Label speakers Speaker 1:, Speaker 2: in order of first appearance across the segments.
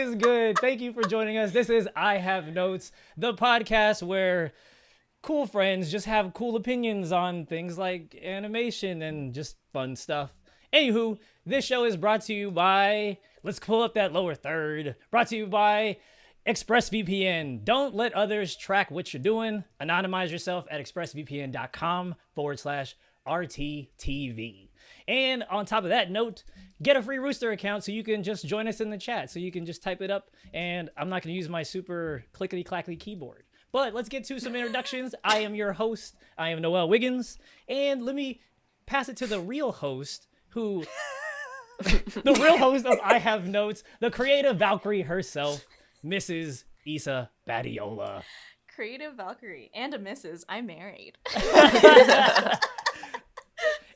Speaker 1: Is good? Thank you for joining us. This is I Have Notes, the podcast where cool friends just have cool opinions on things like animation and just fun stuff. Anywho, this show is brought to you by, let's pull up that lower third, brought to you by ExpressVPN. Don't let others track what you're doing. Anonymize yourself at expressvpn.com forward slash RTTV. And on top of that note, get a free Rooster account so you can just join us in the chat. So you can just type it up, and I'm not going to use my super clickety clackety keyboard. But let's get to some introductions. I am your host. I am Noel Wiggins. And let me pass it to the real host who. the real host of I Have Notes, the creative Valkyrie herself, Mrs. Isa Badiola.
Speaker 2: Creative Valkyrie and a Mrs. I'm married.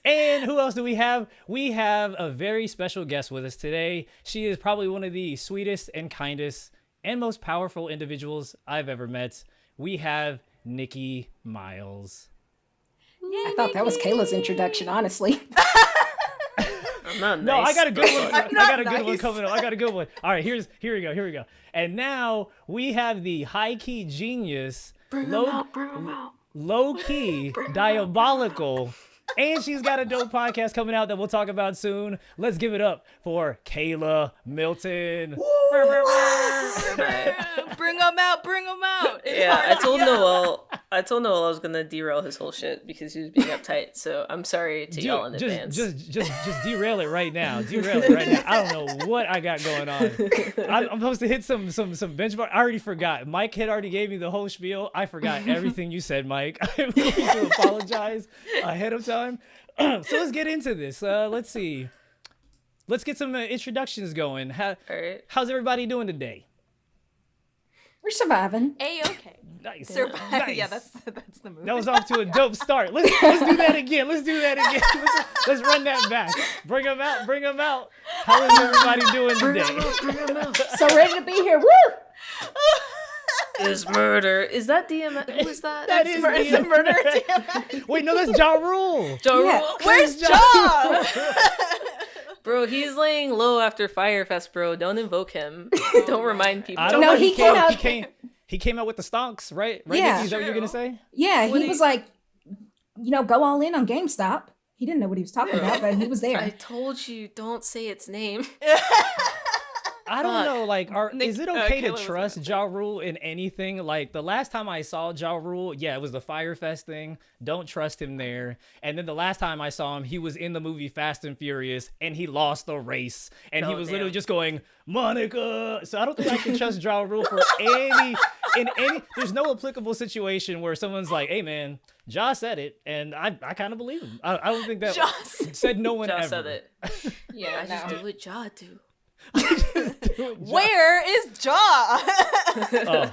Speaker 1: And who else do we have? We have a very special guest with us today. She is probably one of the sweetest and kindest and most powerful individuals I've ever met. We have Nikki Miles.
Speaker 3: Yay, I thought that was Kayla's introduction, honestly.
Speaker 1: I'm nice, no, I got a good one. I got a good nice. one coming up. I got a good one. All right, here's here we go. Here we go. And now we have the high key genius,
Speaker 3: bring low, out, bring out.
Speaker 1: low key, diabolical and she's got a dope podcast coming out that we'll talk about soon. Let's give it up for Kayla Milton.
Speaker 2: bring them out, bring them out.
Speaker 4: It's yeah, I told Noel, I told Noel I was gonna derail his whole shit because he was being uptight. So I'm sorry to Dude, y'all in
Speaker 1: just,
Speaker 4: advance.
Speaker 1: Just, just, just derail it right now. Derail it right now. I don't know what I got going on. I'm, I'm supposed to hit some, some, some benchmark. I already forgot. Mike had already gave me the whole spiel. I forgot everything you said, Mike. I'm going to apologize ahead of time. so let's get into this. Uh, let's see. Let's get some uh, introductions going. How, How's everybody doing today?
Speaker 3: We're surviving.
Speaker 2: A okay.
Speaker 1: Nice.
Speaker 2: Survive. Nice. Yeah, that's that's the move.
Speaker 1: That was off to a dope start. Let's let's do that again. Let's do that again. Let's, let's run that back. Bring them out. Bring them out. How is everybody doing today?
Speaker 3: Bring them out. so ready to be here. Woo!
Speaker 4: is murder. Is that DMX? Who is that?
Speaker 1: That is murder. Is murder DMX? Wait, no, that's Ja Rule.
Speaker 4: Ja Rule. Yeah.
Speaker 2: Where's Ja?
Speaker 4: Bro, he's laying low after Fyre Fest, bro. Don't invoke him. Don't remind people.
Speaker 1: I don't no, know. He, he came, out. He came. He came out with the stonks, right? Right? Yeah. Is that what you're gonna say?
Speaker 3: Yeah, what he was like, you know, go all in on GameStop. He didn't know what he was talking about, but he was there.
Speaker 4: I told you, don't say its name.
Speaker 1: I don't know. Like, are Nick, is it uh, okay uh, to trust Ja Rule in anything? Like the last time I saw Ja Rule, yeah, it was the Fyre Fest thing. Don't trust him there. And then the last time I saw him, he was in the movie Fast and Furious, and he lost the race, and oh, he was damn. literally just going Monica. So I don't think I can trust Ja Rule for any in any. There's no applicable situation where someone's like, "Hey, man." Ja said it, and I, I kind of believe him. I, I don't think that said no one
Speaker 4: ja
Speaker 1: ever.
Speaker 4: said it. Yeah, I just do what Ja do.
Speaker 2: Where is Jaw?
Speaker 4: oh.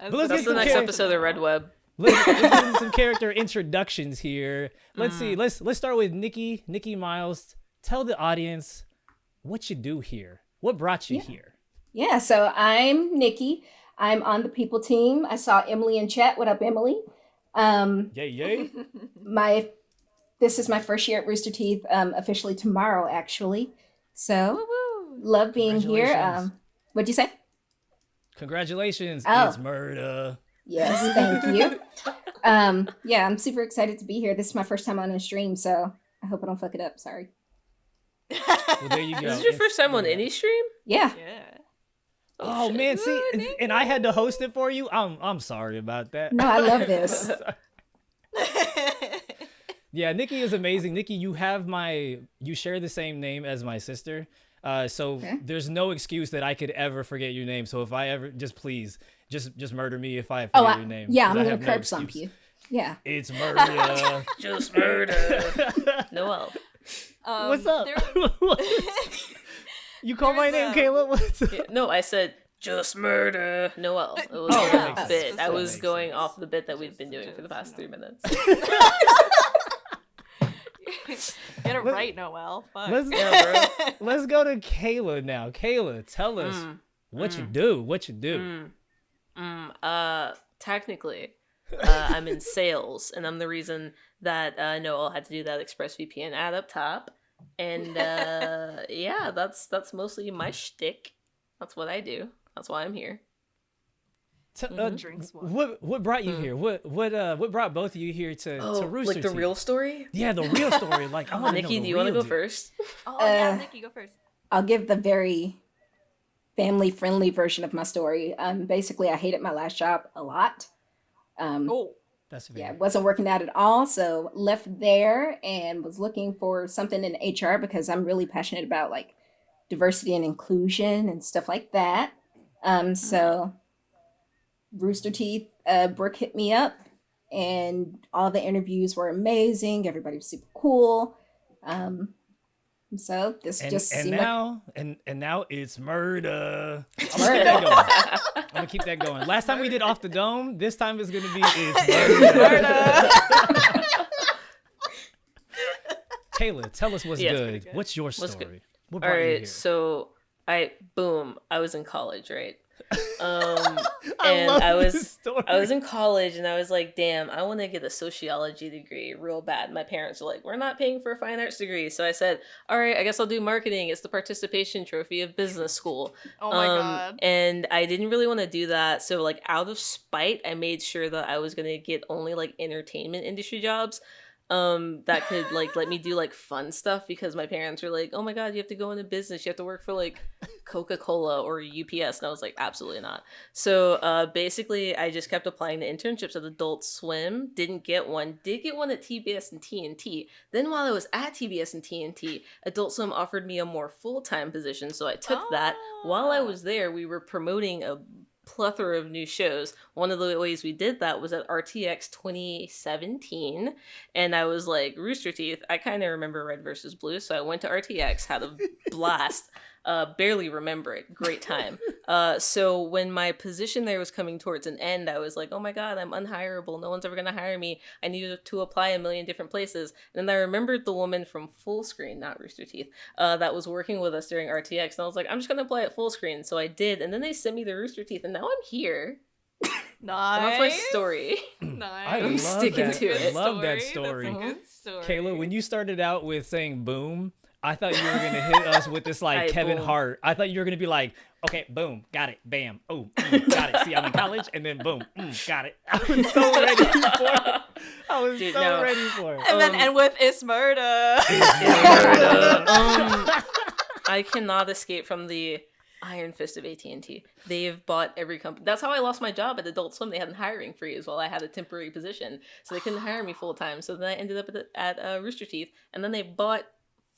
Speaker 4: That's, that's the next char- episode of Red Web.
Speaker 1: Let's, let's get some character introductions here. Let's mm. see. Let's let's start with Nikki. Nikki Miles. Tell the audience what you do here. What brought you
Speaker 3: yeah.
Speaker 1: here?
Speaker 3: Yeah. So I'm Nikki. I'm on the people team. I saw Emily in chat. What up, Emily? Um,
Speaker 1: yay, yay.
Speaker 3: my this is my first year at Rooster Teeth. Um, officially tomorrow, actually. So. Woo-woo love being here. Um, what'd you say?
Speaker 1: Congratulations. Oh. It's murder.
Speaker 3: Yes, thank you. um, yeah, I'm super excited to be here. This is my first time on a stream, so I hope I don't fuck it up. Sorry.
Speaker 1: well, there you go.
Speaker 4: This is your first time on any stream?
Speaker 3: Yeah.
Speaker 2: Yeah.
Speaker 1: Oh, oh man, see, and I had to host it for you. I'm I'm sorry about that.
Speaker 3: No, I love this.
Speaker 1: yeah, Nikki is amazing. Nikki, you have my you share the same name as my sister. Uh, so okay. there's no excuse that I could ever forget your name. So if I ever, just please, just just murder me if I forget oh, I, your name.
Speaker 3: Yeah, I'm gonna curb stomp you. Yeah,
Speaker 1: it's murder.
Speaker 4: just murder. Noel.
Speaker 1: Um, What's up? There... you call my name, a... Kayla? What's
Speaker 4: up? Yeah, no, I said just murder Noel. It was oh, a bit. I was going sense. off the bit that we've been doing for the past three minutes.
Speaker 2: Get it right, Noel. Fuck.
Speaker 1: Let's, yeah, let's go to Kayla now. Kayla, tell us mm, what mm, you do. What you do.
Speaker 4: Mm, mm uh, technically, uh, I'm in sales, and I'm the reason that uh, Noel had to do that ExpressVPN ad up top. And uh, yeah, that's that's mostly my shtick. That's what I do. That's why I'm here.
Speaker 1: T- uh,
Speaker 2: Mm-hmm. Drinks one.
Speaker 1: what what brought you here? What what uh what brought both of you here to
Speaker 4: Oh,
Speaker 1: to Rooster
Speaker 4: like the
Speaker 1: Teeth?
Speaker 4: real story?
Speaker 1: Yeah, the real story. Like, I want to know.
Speaker 4: Nikki,
Speaker 1: the
Speaker 4: do you want to go
Speaker 1: deal.
Speaker 4: first?
Speaker 2: Oh yeah,
Speaker 3: Uh,
Speaker 2: Nikki, go first.
Speaker 3: I'll give the very family friendly version of my story. Um, basically, I hated my last job a lot. Um,
Speaker 2: Oh,
Speaker 1: That's
Speaker 3: yeah,
Speaker 1: fair.
Speaker 3: it wasn't working out at all. So left there and was looking for something in HR because I'm really passionate about like diversity and inclusion and stuff like that. Um, so Rooster Teeth, uh, Brooke hit me up, and all the interviews were amazing. Everybody was super cool. Um, so this
Speaker 1: And,
Speaker 3: just
Speaker 1: and
Speaker 3: seemed like
Speaker 1: now and and now it's murder. I'm gonna keep
Speaker 3: Murder.
Speaker 1: that going. I'm gonna keep that going. Last time we did off the dome. This time it's gonna be it's murder.
Speaker 2: Murder.
Speaker 1: Kayla, tell us what's
Speaker 4: Yes.
Speaker 1: good.
Speaker 2: good.
Speaker 1: What's your story?
Speaker 4: good?
Speaker 1: What
Speaker 4: All
Speaker 1: brought you here?
Speaker 4: so I boom, I was in college, right? Um,
Speaker 1: I
Speaker 4: and I was. I was in college and I was like, damn, I want to get a sociology degree real bad. My parents were like, we're not paying for a fine arts degree. So I said, all right, I guess I'll do marketing. It's the participation trophy of business school.
Speaker 2: Oh my
Speaker 4: Um,
Speaker 2: god.
Speaker 4: And I didn't really want to do that. So, like, out of spite, I made sure that I was going to get only like entertainment industry jobs um that could like let me do like fun stuff because my parents were like oh my god you have to go into business. You have to work for like coca-cola or ups and i was like absolutely not. So uh basically i just kept applying to internships at adult swim. Didn't get one. Did get one at tbs and tnt then while i was at tbs and tnt adult swim offered me a more full-time position. So i took that. While i
Speaker 2: Ah.
Speaker 4: was there we were promoting a plethora of new shows. One of the ways we did that was at RTX 2017, and I was like, Rooster Teeth. I kind of remember Red versus Blue, so I went to RTX, had a blast. Uh, barely remember it. Great time. Uh, so when my position there was coming towards an end, I was like, oh my god, I'm unhireable. No one's ever gonna hire me. I needed to apply a million different places. And then I remembered the woman from Fullscreen, not Rooster Teeth, uh, that was working with us during RTX, and I was like, I'm just gonna apply at Fullscreen. So I did, and then they sent me the Rooster Teeth, and now I'm here.
Speaker 2: Nice.
Speaker 4: And that's my story.
Speaker 2: Nice.
Speaker 1: I
Speaker 4: I'm sticking
Speaker 1: that.
Speaker 4: to it.
Speaker 1: I
Speaker 4: it.
Speaker 1: love that
Speaker 2: That's
Speaker 1: story.
Speaker 2: a good story.
Speaker 1: Kayla, when you started out with saying boom, I thought you were gonna hit us with this like
Speaker 4: Aight,
Speaker 1: Kevin
Speaker 4: boom.
Speaker 1: Hart. I thought you were gonna be like, okay, boom, got it, bam, oh, mm, got it. See, I'm in college, and then boom, mm, got it. I was so ready for it. I was
Speaker 4: Dude,
Speaker 1: so
Speaker 4: no.
Speaker 1: ready for it.
Speaker 2: and then
Speaker 4: Um,
Speaker 2: end with it's murder.
Speaker 4: um, I cannot escape from the iron fist of AT&T. They've bought every company. That's how I lost my job at Adult Swim. They had a hiring freeze while I had a temporary position, so they couldn't hire me full time. So then I ended up at, at uh, Rooster Teeth, and then they bought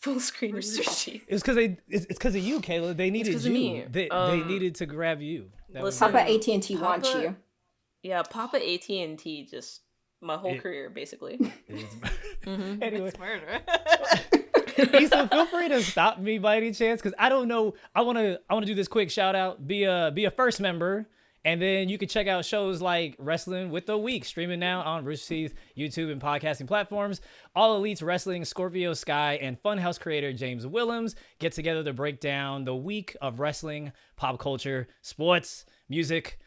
Speaker 4: Fullscreen Rooster Teeth.
Speaker 1: It's because they. It's because of you, Kayla. They needed
Speaker 4: 'cause
Speaker 1: you.
Speaker 4: of me.
Speaker 1: They, they
Speaker 4: Um,
Speaker 1: needed to grab you. That was
Speaker 4: listen,
Speaker 1: it.
Speaker 3: Papa AT and T wants you.
Speaker 4: Yeah, Papa AT&T just my whole
Speaker 1: It-
Speaker 4: career basically.
Speaker 1: It's-
Speaker 4: Mhm.
Speaker 1: anyway,
Speaker 2: it's murder.
Speaker 1: Issa, feel free to stop me by any chance, because I don't know. I want to. I want to do this quick shout out. Be a be a first member, and then you can check out shows like Wrestling with the Week, streaming now on Rooster Teeth, YouTube, and podcasting platforms. All Elites Wrestling, Scorpio Sky, and Funhouse creator James Willems get together to break down the week of wrestling, pop culture, sports, music,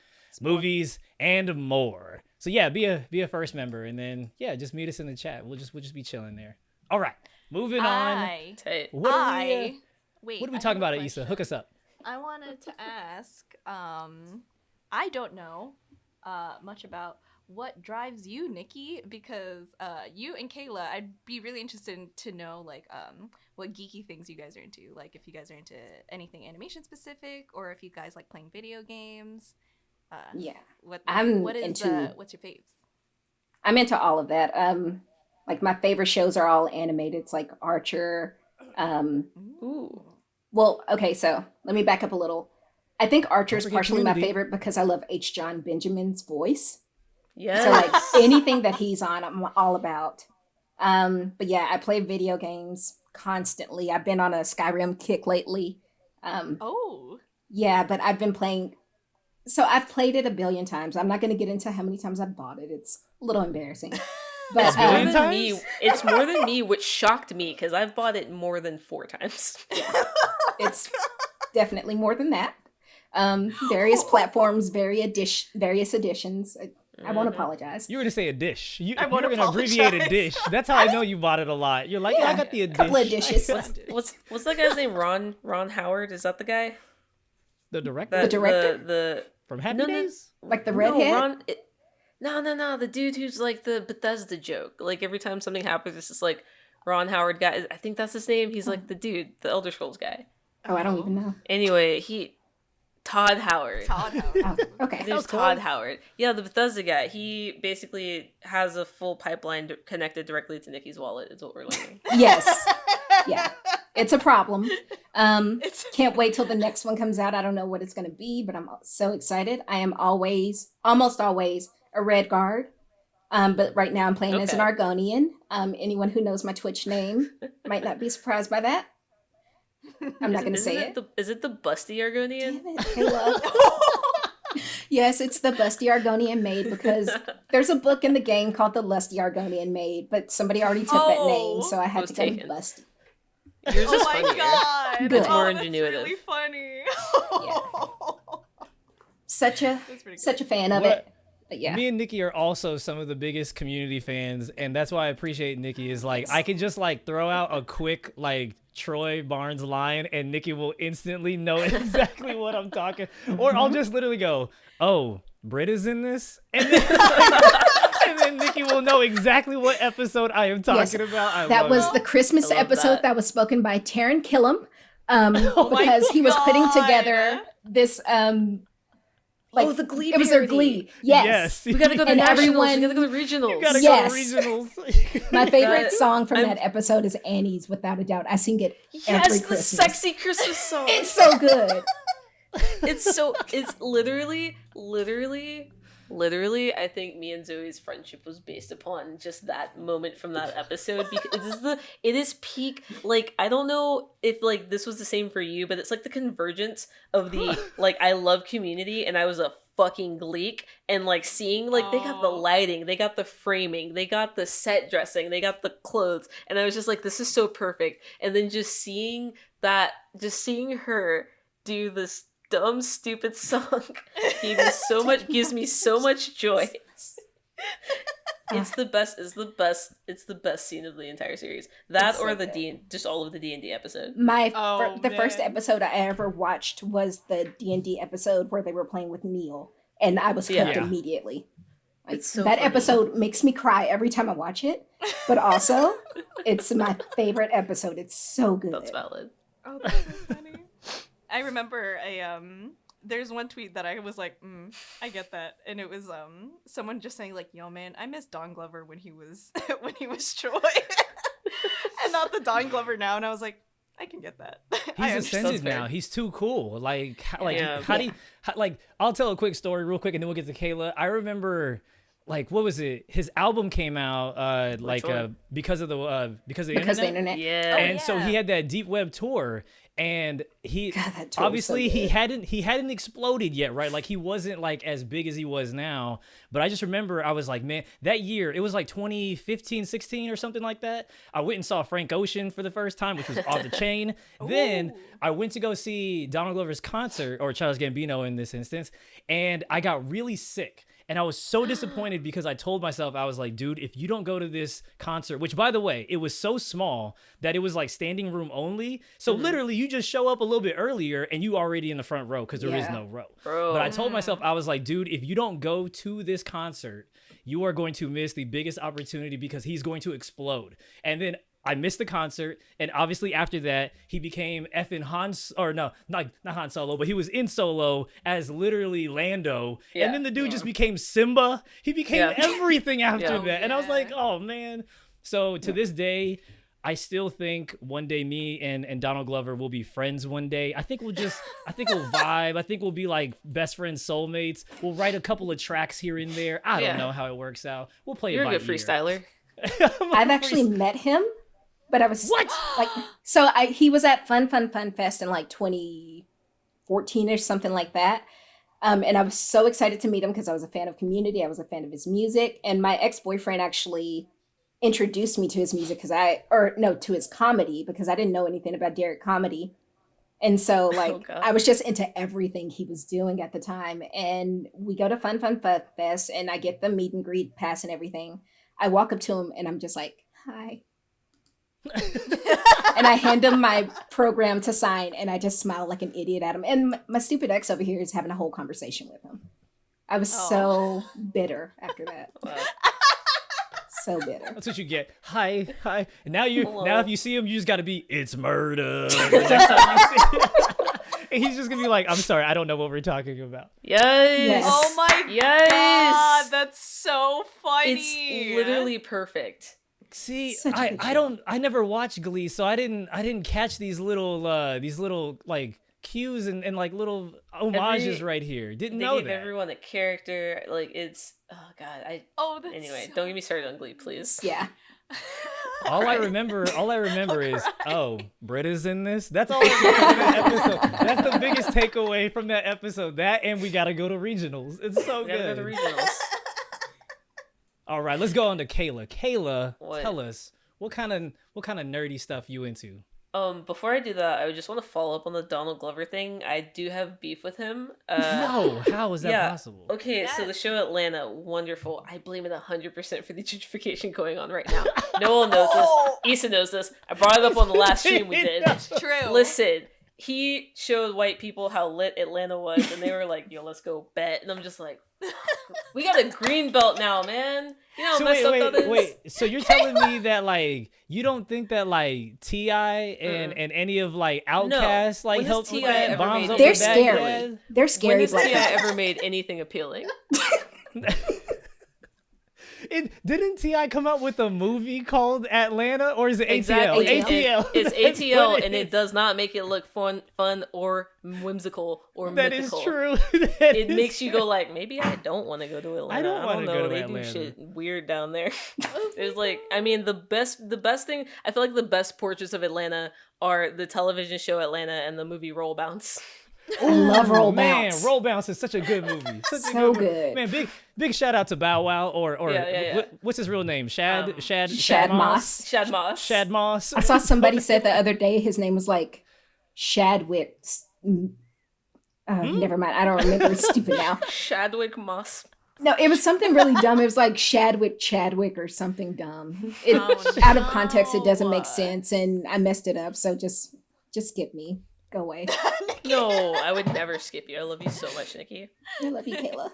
Speaker 1: movies, and more. So yeah, be a be a first member, and then yeah, just meet us in the chat. We'll just we'll just be chilling there. All right, moving on.
Speaker 2: I,
Speaker 4: Tight.
Speaker 1: What are
Speaker 2: I,
Speaker 1: we, uh,
Speaker 2: wait.
Speaker 1: what are we
Speaker 2: I
Speaker 1: talking about, Issa? Hook us up.
Speaker 2: I wanted to ask. Um, I don't know uh, much about what drives you, Nikki, because uh, you and Kayla, I'd be really interested in, to know like um, what geeky things you guys are into. Like if you guys are into anything animation specific, or if you guys like playing video games. Uh,
Speaker 3: Yeah,
Speaker 2: What
Speaker 3: I'm
Speaker 2: what is
Speaker 3: into-
Speaker 2: uh, what's your faves?
Speaker 3: I'm into all of that. Um, like my favorite shows are all animated. It's like Archer. Um,
Speaker 4: Ooh.
Speaker 3: well, okay, so let me back up a little. I think Archer is
Speaker 1: forget
Speaker 3: partially my favorite because I love H. John Benjamin's voice.
Speaker 4: Yeah.
Speaker 3: So like anything that he's on, I'm all about. Um, but yeah, I play video games constantly. I've been on a Skyrim kick lately. Um,
Speaker 2: Oh,
Speaker 3: yeah, but I've been playing. So I've played it a billion times. I'm not going to get into how many times I bought it. It's a little embarrassing. But
Speaker 1: It's
Speaker 4: more
Speaker 3: um,
Speaker 4: than me. It's more than me, which shocked me because I've bought it more than four times. Yeah.
Speaker 3: it's definitely more than that. Um, various platforms, very edition, various editions. I, I won't
Speaker 4: Mhm.
Speaker 3: apologize.
Speaker 1: You were to say a dish. You,
Speaker 2: I
Speaker 1: you
Speaker 2: won't
Speaker 1: were gonna abbreviate a dish. That's how I know you bought it a lot. You're like, yeah, I got the
Speaker 3: couple of
Speaker 1: dish.
Speaker 3: dishes.
Speaker 4: What's what's what's that guy's name? Ron Ron Howard? Is that the guy?
Speaker 1: The director
Speaker 4: The
Speaker 3: director?
Speaker 4: The, the
Speaker 1: from Happy
Speaker 4: No, no.
Speaker 1: Days.
Speaker 3: Like the
Speaker 4: no,
Speaker 3: redhead.
Speaker 4: Ron, it, no, no, no. The dude who's like the Bethesda joke. Like every time something happens, it's just like Ron Howard guy. I think that's his name. He's like the dude, the Elder Scrolls guy.
Speaker 3: Oh, I don't even know.
Speaker 4: Anyway, he Todd Howard.
Speaker 2: Todd Howard.
Speaker 3: Oh, okay.
Speaker 4: His name's
Speaker 1: was
Speaker 4: Todd. Howard. Yeah, the Bethesda guy. He basically has a full pipeline d- connected directly to Nikki's wallet. Is what we're learning.
Speaker 3: Yes. Yeah. It's a problem. Um,
Speaker 2: It's
Speaker 3: can't wait till the next one comes out. I don't know what it's going to be, but I'm so excited. I am always, almost always, a Redguard. Um, but right now I'm playing as an Argonian. Um, anyone who knows my Twitch name might not be surprised by that. I'm not going to say
Speaker 4: it.
Speaker 3: it.
Speaker 4: The, is it the busty Argonian?
Speaker 3: Damn it, Kayla. yes, it's the Busty Argonian maid because there's a book in the game called the Lusty Argonian maid, but somebody already took that name,
Speaker 2: Oh,
Speaker 3: so I oh, had
Speaker 4: was
Speaker 3: to go
Speaker 4: taken.
Speaker 3: with Busty.
Speaker 4: Yours
Speaker 2: oh
Speaker 4: is
Speaker 2: my
Speaker 4: funnier.
Speaker 2: god.
Speaker 3: Good.
Speaker 4: It's more
Speaker 2: oh, that's really funny.
Speaker 3: Such a
Speaker 2: That's pretty good.
Speaker 3: such a fan of
Speaker 1: What-
Speaker 3: it. But yeah.
Speaker 1: Me and Nikki are also some of the biggest community fans, and that's why I appreciate Nikki. Is like I can just like throw out a quick like Troy Barnes line, and Nikki will instantly know exactly what I'm talking. Or I'll just literally go, "Oh, Britta's in this," and then, and then Nikki will know exactly what episode I am talking
Speaker 3: Yes,
Speaker 1: about. I
Speaker 3: that was
Speaker 1: it.
Speaker 3: the Christmas episode
Speaker 4: that.
Speaker 3: that. was spoken by Taran Killam. Um,
Speaker 2: Oh
Speaker 3: because he was putting together this um like
Speaker 4: oh, the Glee.
Speaker 3: it was their glee. Yes.
Speaker 1: yes.
Speaker 4: We gotta go to
Speaker 3: And
Speaker 4: nationals.
Speaker 3: everyone-
Speaker 4: we gotta go to regionals.
Speaker 1: You gotta
Speaker 3: Yes.
Speaker 1: go to regionals.
Speaker 3: My favorite
Speaker 4: That-
Speaker 3: song from
Speaker 4: I'm-
Speaker 3: that episode is Annie's, without a doubt. I sing it
Speaker 4: yes,
Speaker 3: every
Speaker 4: the
Speaker 3: Christmas.
Speaker 4: sexy Christmas song.
Speaker 3: It's so good.
Speaker 4: it's so it's literally literally literally i think me and zoe's friendship was based upon just that moment from that episode because it is the it is peak like i don't know if like this was the same for you but it's like the convergence of the like i love community and i was a fucking gleek and like seeing like they got the lighting they got the framing they got the set dressing they got the clothes and i was just like this is so perfect. And then just seeing that just seeing her do this dumb stupid song gave me so much gives me so much joy it's the best it's the best it's the best scene of the entire series that
Speaker 3: It's so
Speaker 4: or the
Speaker 3: good.
Speaker 4: d just all of the d&d episode
Speaker 3: My
Speaker 2: Oh,
Speaker 3: fir- the first episode I ever watched was the D and D episode where they were playing with Neil, and I was hooked
Speaker 1: Yeah.
Speaker 3: immediately. Like,
Speaker 4: so
Speaker 3: that
Speaker 4: funny.
Speaker 3: episode makes me cry every time I watch it, but also it's my favorite episode. It's so good.
Speaker 4: that's valid
Speaker 2: Oh, that's so funny. I remember a um. There's one tweet that I was like, mm, I get that, and it was um someone just saying like, "Yo, man, I miss Don Glover when he was when he was Troy, and not the Don Glover now." And I was like, I can get that.
Speaker 1: He's
Speaker 2: understand.
Speaker 1: ascended now. He's too cool. Like, how, like,
Speaker 4: Yeah.
Speaker 1: how do you, how, like? I'll tell a quick story real quick, and then we'll get to Kayla. I remember, like, what was it? His album came out, uh, like, uh, because of the, uh, because of the
Speaker 3: because the
Speaker 1: internet.
Speaker 3: internet.
Speaker 4: yeah
Speaker 2: Oh,
Speaker 1: and so he had that deep web tour, and he
Speaker 3: God, was so
Speaker 1: obviously he hadn't he hadn't exploded yet, right? Like he wasn't like as big as he was now. But I just remember I was like, man, that year it was like 2015, 16 or something like that. I went and saw Frank Ocean for the first time, which was off the chain. Then I went to go see Donald Glover's concert or Charles Gambino in this instance, and I got really sick. And I was so disappointed because I told myself, I was like, dude, if you don't go to this concert, which by the way, it was so small that it was like standing room only. So mm-hmm. literally, you just show up a little bit earlier and you already in the front row because there is
Speaker 3: Yeah.
Speaker 1: no row.
Speaker 4: bro
Speaker 1: But I told myself, I was like, dude, if you don't go to this concert, you are going to miss the biggest opportunity because he's going to explode. And then I missed the concert, and obviously after that, he became effing Han, S- or no, not not Han Solo, but he was in Solo as literally Lando,
Speaker 4: Yeah.
Speaker 1: and then the dude just became Simba. He became
Speaker 4: Yeah.
Speaker 1: everything after
Speaker 4: Yeah.
Speaker 1: that, and I was like, oh man. So to this day, I still think one day me and, and Donald Glover will be friends one day. I think we'll just I think we'll vibe. I think we'll be like best friends, soulmates. We'll write a couple of tracks here and there. I don't
Speaker 4: Yeah.
Speaker 1: know how it works out. We'll play
Speaker 4: you're
Speaker 1: it
Speaker 4: a good
Speaker 1: ear.
Speaker 4: freestyler
Speaker 3: I've actually met him, but I was
Speaker 1: What?
Speaker 3: like so I he was at Fun Fun Fun Fest in like 2014 or something like that. Um, and I was so excited to meet him because I was a fan of Community. I was a fan of his music, and my ex boyfriend actually introduced me to his music because I, or no, to his comedy because I didn't know anything about Derek comedy, and so like
Speaker 4: God.
Speaker 3: I was just into everything he was doing at the time. And we go to Fun Fun Fun Fest, and I get the meet and greet pass and everything. I walk up to him, and I'm just like, "Hi," and and I hand him my program to sign, and I just smile like an idiot at him. And my, my stupid ex over here is having a whole conversation with him. I was
Speaker 2: Oh.
Speaker 3: so bitter after that.
Speaker 4: Wow.
Speaker 3: So bitter.
Speaker 1: That's what you get. Hi, hi. And now you
Speaker 4: Hello.
Speaker 1: now if you see him, you just gotta be it's murder. the next time you see him. and he's just gonna be like, I'm sorry, I don't know what we're talking about.
Speaker 4: Yes.
Speaker 3: Yes.
Speaker 2: Oh my
Speaker 4: Yes.
Speaker 2: god, that's so funny.
Speaker 4: It's literally perfect.
Speaker 1: See,
Speaker 3: Such a
Speaker 1: I, I don't I never watched Glee, so I didn't I didn't catch these little uh these little like cues and, and like little homages
Speaker 4: Every-
Speaker 1: right here. Didn't
Speaker 4: They
Speaker 1: know
Speaker 4: gave
Speaker 1: that.
Speaker 4: everyone a character. Like it's oh god. I
Speaker 2: Oh, that's
Speaker 4: anyway.
Speaker 2: so-
Speaker 4: Don't get me started on Glee, please.
Speaker 3: Yeah.
Speaker 1: all I remember, all I remember is, oh, Britta's in this. That's all. I remember from that episode. That's the biggest takeaway from that episode. That and we gotta go to regionals. It's so
Speaker 4: We gotta go
Speaker 1: good.
Speaker 4: to regionals.
Speaker 1: All right, let's go on to Kayla. Kayla,
Speaker 4: What?
Speaker 1: tell us what kind of what kind of nerdy stuff you into.
Speaker 4: Um, before I do that, I would just want to follow up on the Donald Glover thing. I do have beef with him. Uh,
Speaker 1: no, how is that
Speaker 4: yeah.
Speaker 1: possible?
Speaker 4: Okay, so the show Atlanta, wonderful. I blame it 100% for the gentrification going on right now. No one knows this.
Speaker 2: Oh,
Speaker 4: Issa knows this. I brought it up on the last stream we did.
Speaker 2: That's true.
Speaker 4: Listen, he showed white people how lit Atlanta was, and they were like, yo, let's go bet. And I'm just like, we got a green belt now, man. You know how
Speaker 1: So
Speaker 4: messed
Speaker 1: wait,
Speaker 4: up that
Speaker 1: wait,
Speaker 4: is?
Speaker 1: wait. So you're telling me that like you don't think that like T.I. and
Speaker 4: Mm-mm.
Speaker 1: and any of like OutKast like
Speaker 4: When has
Speaker 1: helped with
Speaker 4: T.I.
Speaker 1: that
Speaker 4: ever
Speaker 1: bombs
Speaker 4: made
Speaker 3: They're
Speaker 4: it?
Speaker 3: scary.
Speaker 1: Baghdad?
Speaker 3: They're
Speaker 4: When
Speaker 3: scary
Speaker 4: has T.I. ever made anything appealing?
Speaker 1: It didn't T.I. come out with a movie called Atlanta or is it ATL?
Speaker 4: Exactly.
Speaker 3: ATL.
Speaker 1: ATL.
Speaker 4: It's ATL,
Speaker 1: what
Speaker 4: and it
Speaker 1: is.
Speaker 4: does not make it look fun, fun or whimsical or
Speaker 1: That is
Speaker 4: mythical.
Speaker 1: true. That
Speaker 4: It
Speaker 1: is
Speaker 4: makes you go like, maybe I don't want to go to Atlanta. I
Speaker 1: don't
Speaker 4: don't,
Speaker 1: wanna
Speaker 4: know.
Speaker 1: go to
Speaker 4: they
Speaker 1: Atlanta.
Speaker 4: do shit weird down there. Oh There's like, I mean, the best, the best thing. I feel like the best portraits of Atlanta are the television show Atlanta and the movie Roll Bounce.
Speaker 3: I love Roll
Speaker 1: Man,
Speaker 3: Bounce.
Speaker 1: Roll Bounce is such a good movie. Such a
Speaker 3: So
Speaker 1: movie.
Speaker 3: good.
Speaker 1: Man, big big shout out to Bow Wow or or
Speaker 4: Yeah, yeah, yeah.
Speaker 1: What, what's his real name? Shad
Speaker 4: Um,
Speaker 1: Shad
Speaker 3: Shad Moss.
Speaker 4: Shad Moss.
Speaker 1: Shad Moss.
Speaker 3: I saw somebody said the other day his name was like Shadwick. Uh,
Speaker 1: Hmm?
Speaker 3: Never mind. I don't remember. It's stupid now.
Speaker 4: Shadwick Moss.
Speaker 3: No, it was something really dumb. It was like Shadwick Chadwick or something dumb. It,
Speaker 2: Oh,
Speaker 3: out of context, it doesn't make sense, and I messed it up. So just just skip me. Go away.
Speaker 4: No, I would never skip you. I love you so much, Nikki.
Speaker 3: I love you, Kayla.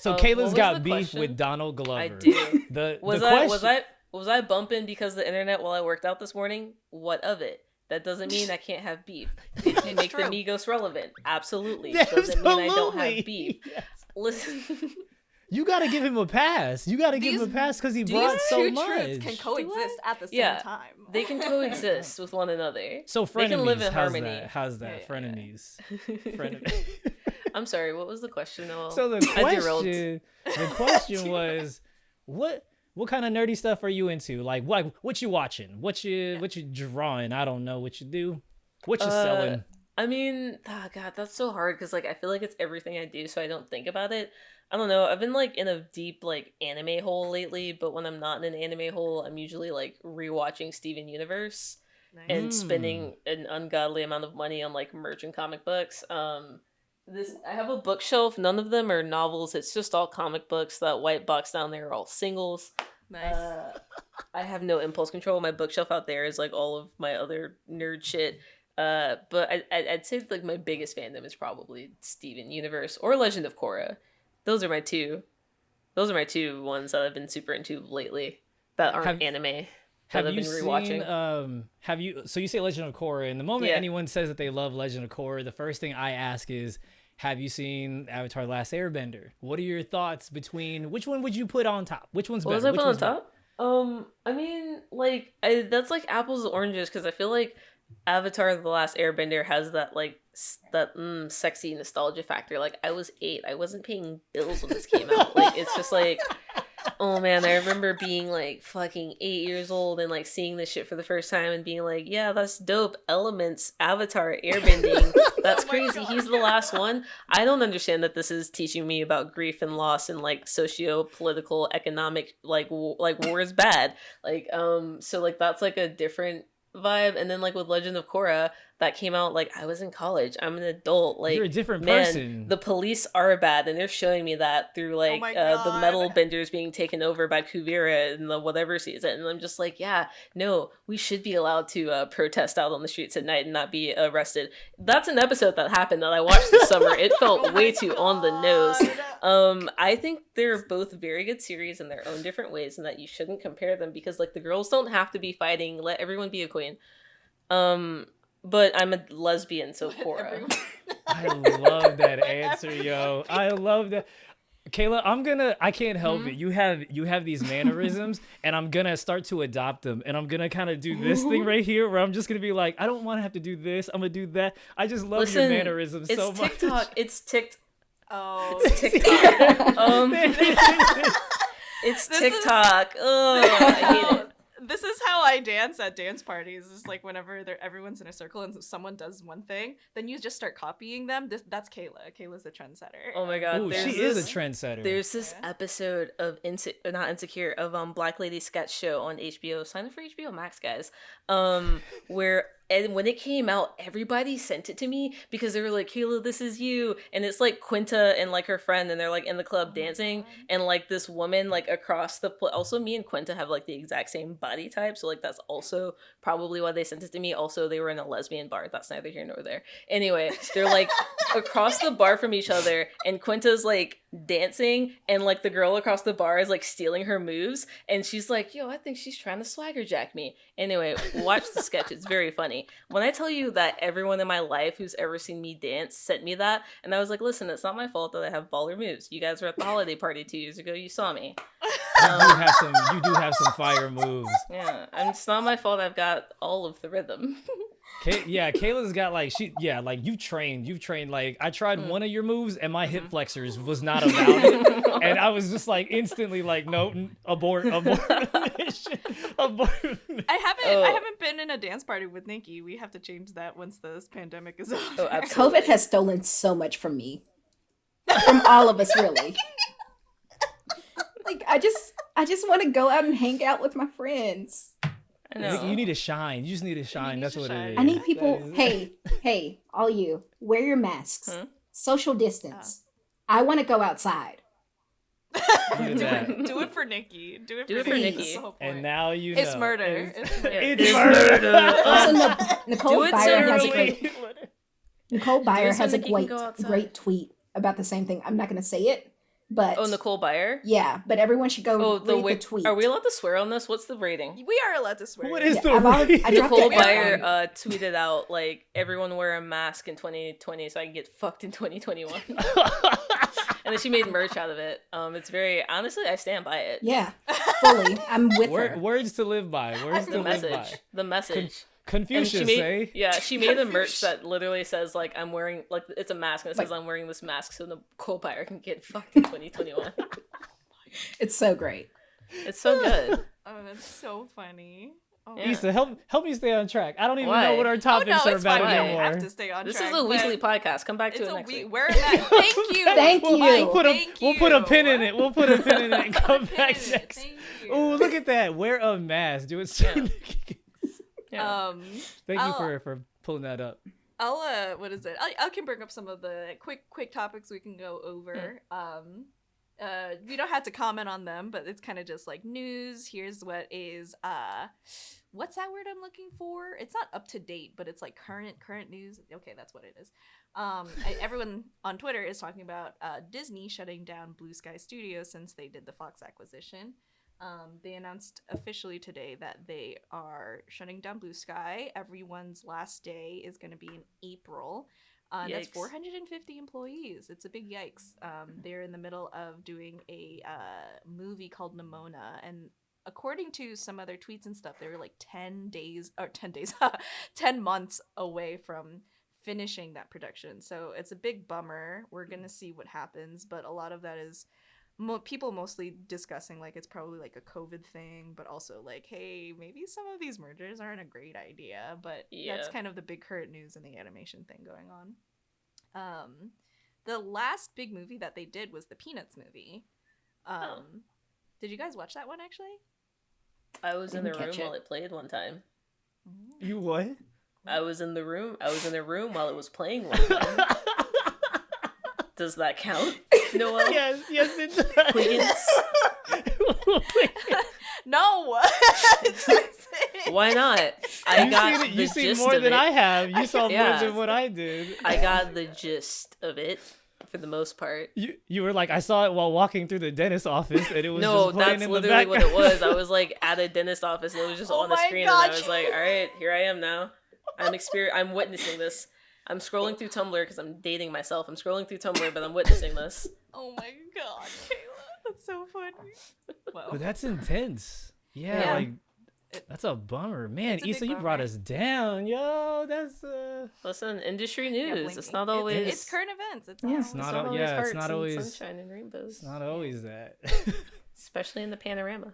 Speaker 1: So
Speaker 4: Uh, what
Speaker 1: Kayla's
Speaker 4: was
Speaker 1: got beef
Speaker 4: question?
Speaker 1: with Donald Glover.
Speaker 4: I do.
Speaker 1: The
Speaker 4: Was
Speaker 1: the
Speaker 4: I
Speaker 1: question,
Speaker 4: was I was I bumping because of the internet while I worked out this morning? What of it? That doesn't mean I can't have beef. It can make
Speaker 2: true.
Speaker 4: the Migos relevant. Absolutely. Doesn't mean I don't have beef.
Speaker 1: Yes.
Speaker 4: Listen,
Speaker 1: You gotta give him a pass. You gotta give him a pass because he brought so
Speaker 2: two
Speaker 1: much.
Speaker 2: truths can coexist at the same
Speaker 4: Yeah.
Speaker 2: time.
Speaker 4: they can coexist with one another.
Speaker 1: so frenemies.
Speaker 4: They
Speaker 1: frenemies,
Speaker 4: can live in
Speaker 1: how's
Speaker 4: harmony.
Speaker 1: that? How's that?
Speaker 4: Yeah, yeah,
Speaker 1: frenemies. Frenemies.
Speaker 4: I'm sorry. What was the question? Noel?
Speaker 1: so the
Speaker 4: I derailed.
Speaker 1: question, the question was, what what kind of nerdy stuff are you into? Like what what you watching? What you what you drawing? I don't know what you do. What you
Speaker 4: Uh,
Speaker 1: selling?
Speaker 4: I mean, oh god, that's so hard because like I feel like it's everything I do, so I don't think about it. I don't know. I've been like in a deep like anime hole lately, but when I'm not in an anime hole, I'm usually like rewatching Steven Universe
Speaker 2: Nice.
Speaker 4: and spending an ungodly amount of money on like merch and comic books. Um, this I have a bookshelf. None of them are novels. It's just all comic books. That white box down there are all singles.
Speaker 2: nice.
Speaker 4: Uh, I have no impulse control. My bookshelf out there is like all of my other nerd shit. Uh, but I I'd say like my biggest fandom is probably Steven Universe or Legend of Korra. Those are my two. Those are my two ones that I've been super into lately that aren't
Speaker 1: Have-
Speaker 4: anime.
Speaker 1: Have
Speaker 4: I've
Speaker 1: you
Speaker 4: been
Speaker 1: seen? Um, have you? So you say Legend of Korra, and the moment
Speaker 4: Yeah.
Speaker 1: anyone says that they love Legend of Korra, the first thing I ask is, have you seen Avatar: The Last Airbender? What are your thoughts between which one would you put on top? Which one's
Speaker 4: What was
Speaker 1: better?
Speaker 4: I
Speaker 1: Which
Speaker 4: put on
Speaker 1: one's better?
Speaker 4: top? Um, I mean, like, I, that's like apples and oranges because I feel like Avatar: The Last Airbender has that like that mm, sexy nostalgia factor. Like, I was eight, I wasn't paying bills when this came out. Like, it's just like, oh man, I remember being like fucking eight years old and like seeing this shit for the first time and being like, yeah, that's dope. Elements, Avatar, airbending. That's
Speaker 2: Oh
Speaker 4: crazy.
Speaker 2: God.
Speaker 4: He's the last one. I don't understand that this is teaching me about grief and loss and like socio-political, economic, like w- like war is bad. Like um, so like that's like a different vibe. And then like with Legend of Korra, that came out like I was in college. I'm an adult. Like
Speaker 1: You're a different
Speaker 4: man,
Speaker 1: person.
Speaker 4: the police are bad, and they're showing me that through like
Speaker 2: my
Speaker 4: uh, the metal benders being taken over by Kuvira in the whatever season. And I'm just like, yeah, no, we should be allowed to uh, protest out on the streets at night and not be arrested. That's an episode that happened that I watched this summer. It felt
Speaker 2: Oh
Speaker 4: way
Speaker 2: my
Speaker 4: too on the nose. Um, I think they're both very good series in their own different ways, and that you shouldn't compare them because like the girls don't have to be fighting. Let everyone be a queen. Um, but I'm a lesbian, so
Speaker 2: Korra.
Speaker 1: I love that answer, yo. I love that. Kayla, I'm gonna I can't help it. You have you have these mannerisms and I'm gonna start to adopt them and I'm gonna kind of do this thing right here where I'm just gonna be like, I don't want to have to do this. I'm gonna do that. I just love your mannerisms
Speaker 4: It's
Speaker 1: so much.
Speaker 4: It's TikTok. It's Tik.
Speaker 2: Oh,
Speaker 4: It's TikTok. um, it's
Speaker 2: This is-
Speaker 4: TikTok. Ugh, I hate it.
Speaker 2: This is how I dance at dance parties. It's like whenever they're, everyone's in a circle and someone does one thing, then you just start copying them. This that's Kayla. Kayla's the trendsetter.
Speaker 4: Oh my god.
Speaker 1: Ooh,
Speaker 4: there's
Speaker 1: she is
Speaker 4: this-
Speaker 1: a trendsetter.
Speaker 4: There's this
Speaker 2: Yeah.
Speaker 4: episode of Inse- uh, not insecure of um Black Lady sketch show on HBO. Sign up for HBO Max, guys. Um, where and when it came out, everybody sent it to me because they were like, "Kayla, this is you," and it's like Quinta and like her friend, and they're like in the club
Speaker 2: Oh
Speaker 4: dancing, and like this woman like across the pl- also me and Quinta have like the exact same body type, so like that's also probably why they sent it to me. Also, they were in a lesbian bar. That's neither here nor there. Anyway, they're like across the bar from each other, and Quinta's like dancing, and like the girl across the bar is like stealing her moves, and she's like, "Yo, I think she's trying to swagger jack me." Anyway, watch the sketch; it's very funny. When I tell you that everyone in my life who's ever seen me dance sent me that, and I was like, "Listen, it's not my fault that I have baller moves. You guys were at the holiday party two years ago. You saw me.
Speaker 1: you do um, have some you do have some fire moves.
Speaker 4: Yeah, and it's not my fault. I've got all of the rhythm."
Speaker 1: Kay- yeah, Kayla's got like she yeah, like you've trained, you've trained like I tried
Speaker 4: Mm.
Speaker 1: one of your moves and my
Speaker 4: Mm-hmm.
Speaker 1: hip flexors was not about it. and I was just like instantly like no n- abort abort mission, abort.
Speaker 2: I haven't.
Speaker 4: Oh.
Speaker 2: I haven't been in a dance party with Nikki. We have to change that once this pandemic is over.
Speaker 4: Oh.
Speaker 3: COVID has stolen so much from me. From all of us, really. Like I just I just want to go out and hang out with my friends.
Speaker 4: I know.
Speaker 1: You need to shine. You just need to shine.
Speaker 2: need
Speaker 1: That's
Speaker 2: to
Speaker 1: what
Speaker 2: shine.
Speaker 1: it is.
Speaker 3: I need people hey, hey, all you, wear your masks.
Speaker 4: Huh?
Speaker 3: Social distance. Oh. I want to go outside.
Speaker 2: Do, it, do it for Nikki. Do it
Speaker 4: Do
Speaker 2: for
Speaker 4: it for
Speaker 2: Nikki.
Speaker 3: Nikki.
Speaker 2: That's the whole
Speaker 1: And now you
Speaker 2: it's
Speaker 1: know.
Speaker 2: murder.
Speaker 1: It's-
Speaker 2: It's murder.
Speaker 1: It's
Speaker 4: It's
Speaker 1: murder.
Speaker 3: Also, Nic- Nicole
Speaker 4: Do
Speaker 3: Byer has a great Nicole Byer has a great great tweet about the same thing. I'm not going to say it, but
Speaker 4: Oh, Nicole Byer.
Speaker 3: yeah, but everyone should go
Speaker 4: Oh, the
Speaker 3: read
Speaker 4: way.
Speaker 3: the tweet.
Speaker 4: Are we allowed to swear on this? What's the rating?
Speaker 2: We are allowed to swear.
Speaker 1: What is
Speaker 3: Yeah,
Speaker 1: the
Speaker 3: I've already- I
Speaker 1: rating?
Speaker 3: dropped
Speaker 4: Nicole
Speaker 3: it.
Speaker 4: Byer uh, tweeted out like everyone wear a mask in 2020 so I can get fucked in 2021. and then she made merch out of it. Um, it's very honestly, I stand by it.
Speaker 3: Yeah, fully. I'm with
Speaker 1: Wor-
Speaker 3: her.
Speaker 1: words to live by. Words to
Speaker 4: The
Speaker 1: live
Speaker 4: message.
Speaker 1: by.
Speaker 4: The message. And
Speaker 1: Confucius,
Speaker 4: she made,
Speaker 1: eh?
Speaker 4: yeah, she made a merch that literally says like I'm wearing like it's a mask and it says
Speaker 3: Like-
Speaker 4: I'm wearing this mask so Nicole Byer can get fucked in 2021.
Speaker 3: It's so great.
Speaker 4: it's so good.
Speaker 2: Oh, that's so funny. Oh,
Speaker 4: Yeah.
Speaker 1: Issa, help help me stay on track. I don't even
Speaker 4: Why?
Speaker 1: know what our
Speaker 2: Oh,
Speaker 1: topics
Speaker 2: no,
Speaker 1: are
Speaker 2: it's
Speaker 1: about
Speaker 2: fine. We
Speaker 1: anymore.
Speaker 2: have to stay on
Speaker 4: This
Speaker 2: track.
Speaker 4: is a weekly podcast. Come back to
Speaker 2: It's
Speaker 4: it
Speaker 2: a
Speaker 4: next
Speaker 2: week.
Speaker 4: week.
Speaker 2: We're at. Thank you.
Speaker 3: Thank
Speaker 1: We'll,
Speaker 3: you.
Speaker 1: we'll put a
Speaker 2: Thank
Speaker 1: we'll put a pin in it. We'll put a pin in it and come back
Speaker 2: in
Speaker 1: next.
Speaker 2: Thank you.
Speaker 1: Ooh, look at that. Wear a mask. Do it
Speaker 4: Yeah.
Speaker 1: Nikki-
Speaker 4: Yeah.
Speaker 2: Um,
Speaker 1: Thank you
Speaker 2: I'll-
Speaker 1: for for pulling that up.
Speaker 2: I'll uh, what is it? I, I can bring up some of the quick quick topics we can go over. Um, uh, we don't have to comment on them, but it's kind of just like news. Here's what is uh, what's that word I'm looking for? It's not up to date, but it's like current current news. Okay, that's what it is. Um, I, everyone on Twitter is talking about uh, Disney shutting down Blue Sky Studios since they did the Fox acquisition. Um, they announced officially today that they are shutting down Blue Sky. Everyone's last day is going to be in April. Uh, that's 450 employees. It's a big yikes. Um, they're in the middle of doing a uh, movie called Nimona, and according to some other tweets and stuff, they were like 10 days or 10 days, 10 months away from finishing that production. So it's a big bummer. We're gonna see what happens, but a lot of that is mo- people mostly discussing like it's probably like a COVID thing, but also like, hey, maybe some of these mergers aren't a great idea. But that's kind of the big current news in the animation thing going on. Um, the last big movie that they did was the Peanuts movie. Um,
Speaker 4: Oh.
Speaker 2: did you guys watch that one actually?
Speaker 4: I was in the room
Speaker 3: it.
Speaker 4: while it played one time.
Speaker 1: You what?
Speaker 4: I was in the room. I was in the room while it was playing one time. Does that count? Noel?
Speaker 1: yes, yes, it does.
Speaker 4: Wiggins?
Speaker 2: No.
Speaker 4: Why not? I
Speaker 1: you
Speaker 4: got
Speaker 1: seen,
Speaker 4: the
Speaker 1: you seen more than
Speaker 4: it.
Speaker 1: I have. You saw more than what I did.
Speaker 4: I got the gist of it for the most part.
Speaker 1: You you were like I saw it while walking through the dentist office, and it was
Speaker 4: No, that's
Speaker 1: in
Speaker 4: literally what it was. I was like at a dentist office and it was just
Speaker 2: Oh
Speaker 4: on the screen and I
Speaker 2: God.
Speaker 4: was like, all right, here I am now. I'm exper- I'm witnessing this. I'm scrolling through Tumblr because I'm dating myself. I'm scrolling through Tumblr, but I'm witnessing this.
Speaker 2: oh my god, Kayla, that's so funny. Wow.
Speaker 1: But that's intense. Yeah,
Speaker 2: Yeah.
Speaker 1: like that's a bummer, man.
Speaker 2: It's a big
Speaker 1: Issa, you brought us down, yo. That's uh,
Speaker 4: Listen, industry news.
Speaker 2: Blink-
Speaker 4: it's not
Speaker 2: it-
Speaker 4: always.
Speaker 2: It's current events. It's
Speaker 3: Yeah.
Speaker 2: not.
Speaker 3: It's
Speaker 1: it's not,
Speaker 4: not always
Speaker 1: yeah, it's
Speaker 4: hearts
Speaker 1: not
Speaker 4: and
Speaker 1: always,
Speaker 4: sunshine and rainbows,
Speaker 1: it's not always that.
Speaker 4: especially in the panorama.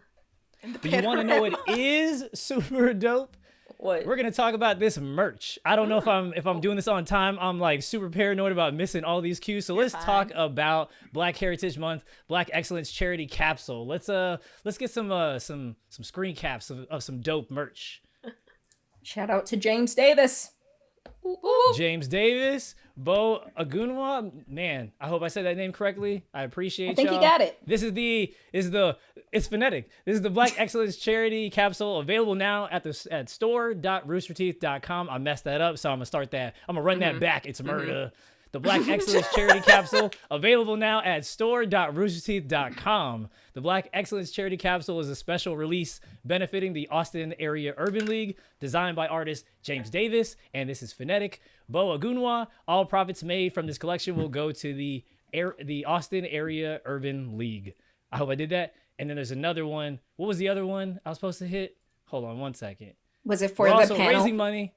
Speaker 2: in the
Speaker 1: but you want to know what is super dope?
Speaker 4: What?
Speaker 1: We're gonna talk about this merch. I don't know if I'm if I'm doing this on time. I'm like super paranoid about missing all these cues. So let's talk about Black Heritage Month, Black Excellence Charity Capsule. Let's uh let's get some uh some some screen caps of, of some dope merch.
Speaker 3: Shout out to James Davis.
Speaker 1: James Davis, Bo Agunwa. Man, I hope I said that name correctly. I appreciate
Speaker 3: I think you got it.
Speaker 1: This is the is the it's phonetic. This is the Black Excellence Charity Capsule available now at the at store.roosterteeth.com. I messed that up, so I'm gonna start that. I'm gonna run that mm-hmm. back. It's mm-hmm. murder. The Black Excellence Charity Capsule available now at store.roosterteeth.com. The Black Excellence Charity Capsule is a special release benefiting the Austin Area Urban League, designed by artist James Davis, and this is phonetic. Bo Agunwa. All profits made from this collection will go to the air, the Austin Area Urban League. I hope I did that. And then there's another one. What was the other one I was supposed to hit? Hold on one second.
Speaker 3: Was it for
Speaker 1: We're
Speaker 3: the
Speaker 1: also
Speaker 3: panel?
Speaker 1: raising money.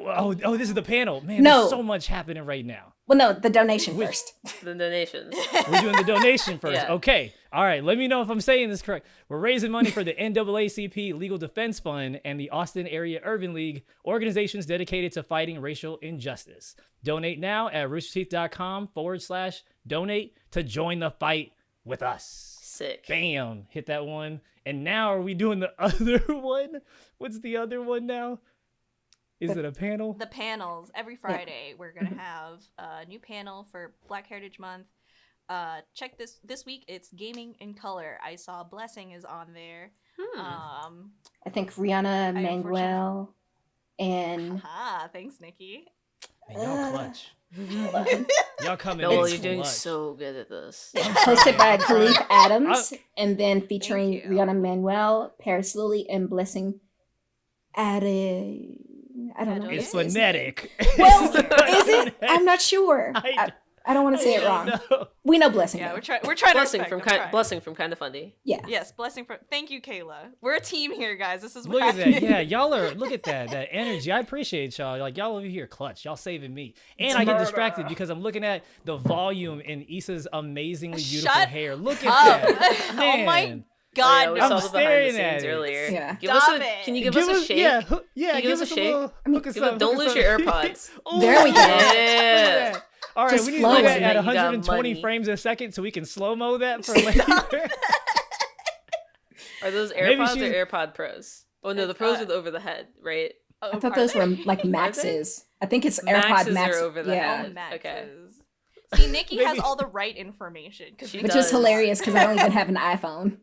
Speaker 3: Oh.
Speaker 1: Oh, this is the panel. Man,
Speaker 3: No.
Speaker 1: there's so much happening right now.
Speaker 3: Well, no, the donation
Speaker 1: Which-
Speaker 3: first.
Speaker 4: the donations.
Speaker 1: We're doing the donation first.
Speaker 4: Yeah.
Speaker 1: Okay. All right. Let me know if I'm saying this correct. We're raising money for the NAACP Legal Defense Fund and the Austin Area Urban League, organizations dedicated to fighting racial injustice. Donate now at roosterteeth.com forward slash donate to join the fight with us.
Speaker 4: Sick.
Speaker 1: Bam. Hit that one. And now are we doing the other one? What's the other one now? Is it a panel?
Speaker 2: the panels every Friday. We're gonna have a new panel for Black Heritage Month. Uh, check this this week. It's gaming in color. I saw Blessing is on there.
Speaker 4: Hmm.
Speaker 2: Um,
Speaker 3: I think Rihanna
Speaker 2: I
Speaker 3: Manuel and
Speaker 2: ah, thanks, Nikki.
Speaker 1: Man, y'all clutch. Y'all coming
Speaker 4: Noel,
Speaker 1: in
Speaker 4: you're doing
Speaker 1: clutch.
Speaker 4: so good at this.
Speaker 3: hosted by Kahlief Adams, and then featuring. Rihanna Manuel, Paris Lilly, and Blessing Ade. I don't know.
Speaker 1: It's
Speaker 3: how to say his name.
Speaker 1: phonetic.
Speaker 3: Well, is it? I'm not sure.
Speaker 1: I-
Speaker 3: I, I don't want to say it wrong.
Speaker 1: No.
Speaker 3: We know Blessing.
Speaker 2: Yeah,
Speaker 3: though.
Speaker 2: we're trying. We're trying
Speaker 4: blessing
Speaker 2: to
Speaker 4: from kind,
Speaker 2: trying.
Speaker 4: blessing from Kinda Funny.
Speaker 3: Yeah.
Speaker 2: Yes, blessing from. Thank you, Kayla. We're a team here, guys. This is
Speaker 1: Look
Speaker 2: what
Speaker 1: at that. Yeah, y'all are look at that. That energy. I appreciate y'all. Like y'all over here clutch. Y'all saving me. And I get distracted because I'm looking at the volume in Issa's amazingly beautiful
Speaker 2: Shut
Speaker 1: hair. Look
Speaker 2: up.
Speaker 1: at that.
Speaker 2: oh my
Speaker 1: Man.
Speaker 2: God.
Speaker 4: oh, yeah, we
Speaker 1: I'm
Speaker 4: saw the behind the
Speaker 1: staring
Speaker 4: scenes earlier.
Speaker 3: Yeah.
Speaker 4: Give us a.
Speaker 2: it.
Speaker 4: Can you give,
Speaker 1: Give
Speaker 4: us a shake?
Speaker 1: Yeah, hoo- yeah.
Speaker 4: Can you
Speaker 1: give
Speaker 4: give
Speaker 1: us
Speaker 4: us
Speaker 1: a
Speaker 4: a shake?
Speaker 1: little.
Speaker 3: I mean,
Speaker 1: hook
Speaker 4: give us-
Speaker 1: up,
Speaker 4: don't lose your. AirPods.
Speaker 1: Ooh,
Speaker 3: There we go.
Speaker 1: look at
Speaker 4: Yeah.
Speaker 1: that. All right,
Speaker 3: Just
Speaker 1: we need to
Speaker 3: flowing.
Speaker 1: look at, at
Speaker 4: You got
Speaker 1: 120 frames a second so we can slow mo that for later.
Speaker 4: Are those AirPods or AirPod Pros? Oh no, the Pros are over the head, right?
Speaker 2: Oh,
Speaker 3: I thought those
Speaker 2: they?
Speaker 3: were like
Speaker 4: they?
Speaker 3: Maxes. I think it's AirPod
Speaker 4: Maxes
Speaker 3: Max.
Speaker 4: over the
Speaker 3: yeah.
Speaker 2: Oh,
Speaker 4: head. Okay.
Speaker 2: Maxes. See, Nikki has all the right information. 'cause
Speaker 4: She
Speaker 2: she
Speaker 3: Which
Speaker 4: does.
Speaker 3: is hilarious because I don't even have an iPhone.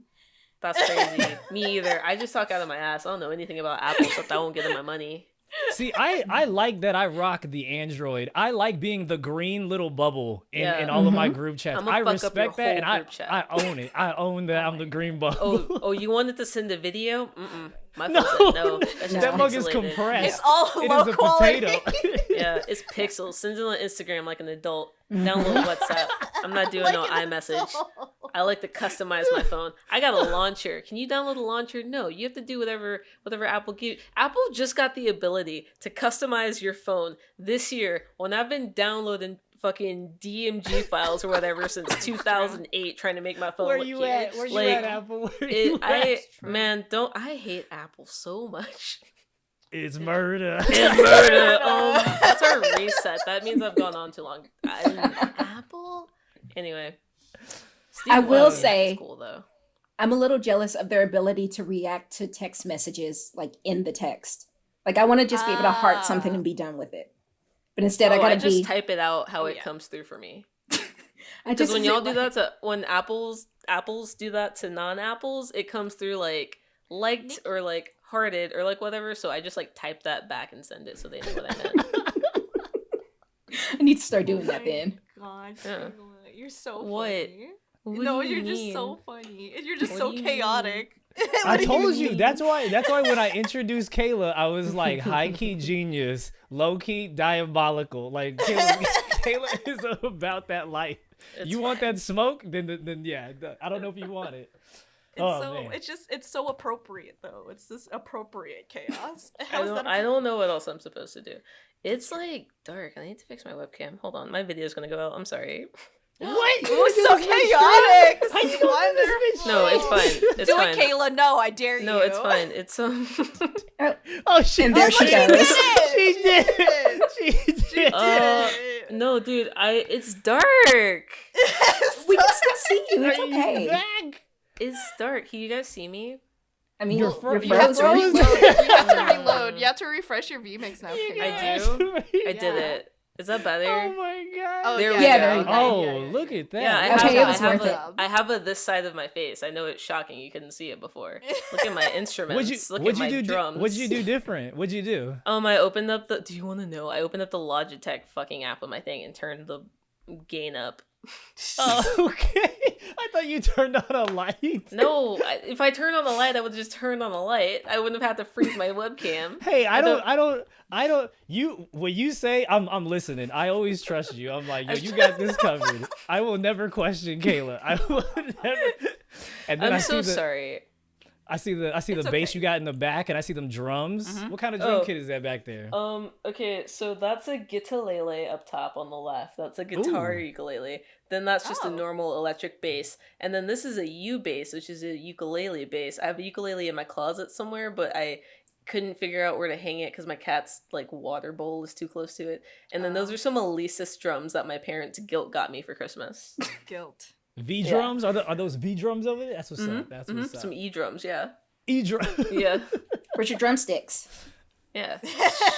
Speaker 4: That's crazy. Me either. I just talk out of my ass. I don't know anything about Apple, except I won't give them my money.
Speaker 1: See, I, I like that I rock the Android. I like being the green little bubble in,
Speaker 4: Yeah.
Speaker 1: in all of my
Speaker 3: Mhm.
Speaker 1: group chats.
Speaker 4: I'ma
Speaker 1: I
Speaker 4: fuck up your
Speaker 1: respect that, and I. I own it. I own that I'm the green bubble.
Speaker 4: Oh, oh, you wanted to send a video? Mm-mm. My
Speaker 1: no,
Speaker 4: said no.
Speaker 1: That mug is compressed.
Speaker 2: It's all
Speaker 1: It
Speaker 2: low quality.
Speaker 1: potato.
Speaker 4: Yeah, it's pixels. Send it on Instagram like an adult. Download WhatsApp. I'm not doing no
Speaker 2: Like an
Speaker 4: iMessage. I like to customize my phone. I got a launcher. Can you download a launcher? No, you have to do whatever whatever Apple give. Apple just got the ability to customize your phone this year. When I've been downloading fucking DMG files or whatever since 2008, trying to make my phone
Speaker 1: Where
Speaker 4: look
Speaker 1: you
Speaker 4: cute.
Speaker 1: at? Where you
Speaker 4: Like,
Speaker 1: at, Apple? Where you
Speaker 4: I
Speaker 1: at?
Speaker 4: man, don't I hate Apple so much.
Speaker 1: It's murder.
Speaker 4: It's murder. Oh, that's our reset. That means I've gone on too long. I, Apple. Anyway, Steve
Speaker 3: I will
Speaker 4: Wozniak is
Speaker 3: say-
Speaker 4: cool though.
Speaker 3: I'm a little jealous of their ability to react to text messages like in the text. Like I want to just be able to heart something
Speaker 2: Ah.
Speaker 3: and be done with it. But instead, I
Speaker 4: Oh,
Speaker 3: gotta
Speaker 4: just
Speaker 3: be.
Speaker 4: type it out how
Speaker 2: Oh,
Speaker 4: it
Speaker 2: yeah.
Speaker 4: comes through for me.
Speaker 3: I
Speaker 4: Because
Speaker 3: just
Speaker 4: when y'all
Speaker 3: feel
Speaker 4: do
Speaker 3: like-
Speaker 4: that to when apples apples do that to non-apples, it comes through like liked
Speaker 2: Nick-
Speaker 4: or like hearted or like whatever. So I just like type that back and send it so they know what I meant.
Speaker 3: I need to start doing
Speaker 2: Oh
Speaker 3: that then.
Speaker 2: God,
Speaker 4: Yeah.
Speaker 2: You're so
Speaker 4: What?
Speaker 2: funny.
Speaker 4: What
Speaker 2: no,
Speaker 4: you
Speaker 2: you're just so funny. And You're just
Speaker 4: What
Speaker 2: so
Speaker 4: do you
Speaker 2: chaotic.
Speaker 1: I told you.
Speaker 2: mean?
Speaker 1: That's why. That's why when I introduced Kayla, I was like high key genius, low key diabolical. Like Kayla, Kayla is about that life.
Speaker 4: It's
Speaker 1: you want that smoke? Then, then, then yeah. I don't know if you want it.
Speaker 2: It's
Speaker 1: Oh,
Speaker 2: so
Speaker 1: man.
Speaker 2: it's just it's so appropriate though. It's this appropriate chaos.
Speaker 4: I
Speaker 2: How is
Speaker 4: don't,
Speaker 2: that
Speaker 4: I don't know what else I'm supposed to do. It's like dark. I need to fix my webcam. Hold on, my video's gonna go out. I'm sorry.
Speaker 1: What?
Speaker 2: It was so chaotic. This
Speaker 1: How'd
Speaker 2: is
Speaker 1: you go through this
Speaker 2: wonderful.
Speaker 4: No, it's fine. It's
Speaker 2: Do
Speaker 4: fine.
Speaker 2: it, Kayla. No, I dare you.
Speaker 4: No, it's fine. It's um.
Speaker 1: Oh shit!
Speaker 3: And there she
Speaker 1: did
Speaker 3: goes.
Speaker 1: it! She did. She did.
Speaker 4: Uh,
Speaker 2: Did it.
Speaker 4: no, dude. I. It's dark.
Speaker 3: We can still see you. It's okay.
Speaker 1: back?
Speaker 4: It's dark. Can you guys see me?
Speaker 3: I mean,
Speaker 1: You're
Speaker 3: you're,
Speaker 1: fro-
Speaker 3: you're
Speaker 1: you're
Speaker 3: frozen.
Speaker 1: frozen.
Speaker 2: Reload. You have to
Speaker 4: Uh,
Speaker 2: reload. You have to refresh your VMix now. Kayla.
Speaker 4: I
Speaker 1: guys-
Speaker 4: do? I did it. Is that better?
Speaker 1: Oh my god.
Speaker 2: Oh,
Speaker 4: There
Speaker 2: yeah,
Speaker 4: we
Speaker 3: Yeah,
Speaker 4: go.
Speaker 3: there go.
Speaker 1: Oh,
Speaker 2: Yeah, yeah,
Speaker 1: look at that.
Speaker 4: Yeah, I
Speaker 1: That's
Speaker 4: have,
Speaker 3: Okay, it was
Speaker 4: have
Speaker 3: worth
Speaker 4: a,
Speaker 3: it.
Speaker 4: I have a this side of my face. I know it's shocking. You couldn't see it before. Look at my instruments.
Speaker 1: What'd you,
Speaker 4: Look
Speaker 1: what'd
Speaker 4: at
Speaker 1: you
Speaker 4: my
Speaker 1: do? di-
Speaker 4: drums.
Speaker 1: What'd you do different? What'd you do?
Speaker 4: Um, I opened up the. Do you want to know? I opened up the Logitech fucking app on my thing and turned the gain up.
Speaker 1: Oh, okay. I thought you turned on a light.
Speaker 4: No, if I turned on the light, I would just turn on the light. I wouldn't have had to freeze my webcam.
Speaker 1: Hey, I
Speaker 4: I
Speaker 1: don't,
Speaker 4: don't-
Speaker 1: I don't, I don't. You, what you say, I'm, I'm listening. I always trust you. I'm like, yo, you got this covered. I will never question Kayla. I will never. And then
Speaker 4: I'm
Speaker 1: I
Speaker 4: so
Speaker 1: the,
Speaker 4: sorry.
Speaker 1: I see the, I see the
Speaker 2: It's
Speaker 1: bass
Speaker 2: okay.
Speaker 1: you got in the back, and I see them drums.
Speaker 2: Mhm.
Speaker 1: What kind of drum
Speaker 4: Oh.
Speaker 1: kit is that back there?
Speaker 4: Um. Okay. So that's a guitarlele up top on the left. That's a guitar
Speaker 1: Ooh.
Speaker 4: ukulele. Then that's just
Speaker 2: Oh.
Speaker 4: a normal electric bass. And then this is a U bass, which is a ukulele bass. I have a ukulele in my closet somewhere, but I couldn't figure out where to hang it because my cat's like water bowl is too close to it. And then those
Speaker 2: Oh.
Speaker 4: are some Alesis drums that my parents guilt got me for Christmas.
Speaker 2: Guilt.
Speaker 1: V
Speaker 4: yeah.
Speaker 1: drums? Are, the, are those V drums over there? That's what's
Speaker 4: Mhm,
Speaker 1: up. That's
Speaker 4: mhm,
Speaker 1: what's up.
Speaker 4: Some E drums. Yeah.
Speaker 1: E drum.
Speaker 4: Yeah.
Speaker 3: Where's your drumsticks?
Speaker 4: Yeah.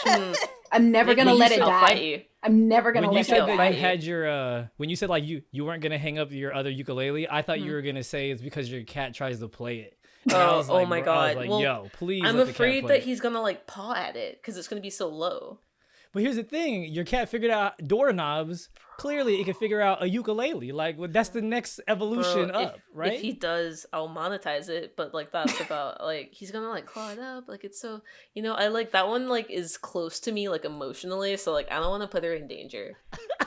Speaker 4: Hmm.
Speaker 3: I'm never gonna
Speaker 4: when
Speaker 3: let it
Speaker 4: said fight
Speaker 3: die.
Speaker 4: you.
Speaker 3: I'm never gonna
Speaker 1: when
Speaker 3: let it
Speaker 1: that
Speaker 3: die.
Speaker 1: you
Speaker 4: fight
Speaker 1: had your uh when you said like you you weren't gonna hang up your other ukulele i thought you
Speaker 4: Mhm.
Speaker 1: were gonna say it's because your cat tries to play it
Speaker 4: Oh,
Speaker 1: was
Speaker 4: oh my
Speaker 1: bro- I was
Speaker 4: God.
Speaker 1: like,
Speaker 4: Well,
Speaker 1: yo please
Speaker 4: I'm
Speaker 1: let the cat
Speaker 4: afraid
Speaker 1: play
Speaker 4: that
Speaker 1: it.
Speaker 4: he's gonna like paw at it because it's gonna be so low.
Speaker 1: But here's the thing your cat figured out doorknobs clearly it can figure out a ukulele like well, that's the next evolution
Speaker 4: Bro, if-
Speaker 1: up right
Speaker 4: If he does, I'll monetize it. But like that's about like he's gonna like claw it up. Like it's so you know I like that one like is close to me like emotionally. So like I don't want to put her in danger.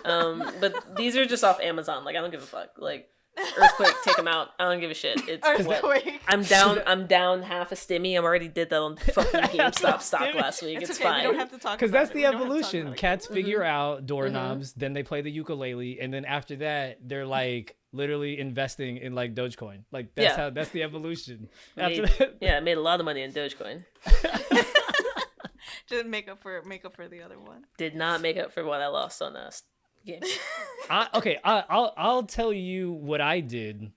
Speaker 4: Um, but these are just off Amazon. Like I don't give a fuck. Like earthquake, take them out. I don't give a shit. It's what.
Speaker 2: Earthquake.
Speaker 4: I'm down. I'm down half a stimmy. I already did that on fucking
Speaker 1: Half
Speaker 4: GameStop stock last week.
Speaker 2: It's,
Speaker 4: It's,
Speaker 2: okay.
Speaker 4: fine.
Speaker 2: We don't have to talk
Speaker 1: because that's
Speaker 2: it.
Speaker 1: the
Speaker 2: We don't have to talk
Speaker 1: evolution
Speaker 2: about it.
Speaker 1: cats figure
Speaker 4: Mhm.
Speaker 1: out doorknobs then they play the ukulele and then after that they're like literally investing in like dogecoin like that's
Speaker 4: Yeah.
Speaker 1: how that's the evolution after
Speaker 4: Made-
Speaker 1: that
Speaker 4: yeah, I made a lot of money in Dogecoin.
Speaker 2: Didn't make up for make up for the other one.
Speaker 4: Did not make up for what I lost on us. Game.
Speaker 1: I, okay, I, I'll I'll tell you what I did.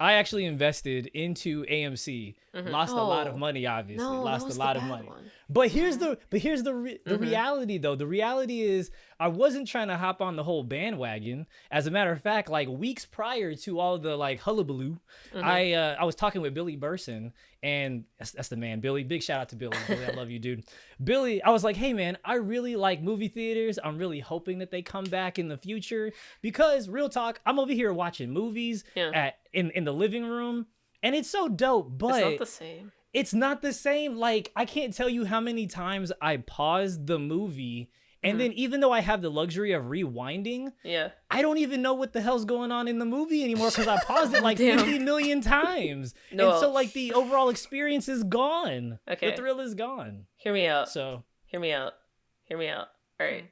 Speaker 1: I actually invested into AMC.
Speaker 4: Mhm.
Speaker 1: Lost a lot of
Speaker 4: Oh.
Speaker 1: money, obviously.
Speaker 4: No,
Speaker 1: lost a lot of money.
Speaker 4: one.
Speaker 1: But here's the but here's the re- the
Speaker 4: Mhm.
Speaker 1: reality though. The reality is I wasn't trying to hop on the whole bandwagon. As a matter of fact, like weeks prior to all the like hullabaloo,
Speaker 4: Mhm.
Speaker 1: I uh, I was talking with Billy Burson, and that's, that's the man, Billy. Big shout out to Billy. Billy, I love you, dude. Billy, I was like, hey man, I really like movie theaters. I'm really hoping that they come back in the future because real talk, I'm over here watching movies
Speaker 4: Yeah.
Speaker 1: at in in the living room, and it's so dope. But
Speaker 4: it's not the same.
Speaker 1: It's not the same. Like I can't tell you how many times I paused the movie. And
Speaker 4: Mhm.
Speaker 1: then even though I have the luxury of rewinding,
Speaker 4: Yeah.
Speaker 1: I don't even know what the hell's going on in the movie anymore because I paused it like 50 million times.
Speaker 4: No.
Speaker 1: And so like the overall experience is gone.
Speaker 4: Okay.
Speaker 1: The thrill is gone.
Speaker 4: Hear me out.
Speaker 1: So
Speaker 4: Hear me out. Hear me out. All right.
Speaker 2: Mm.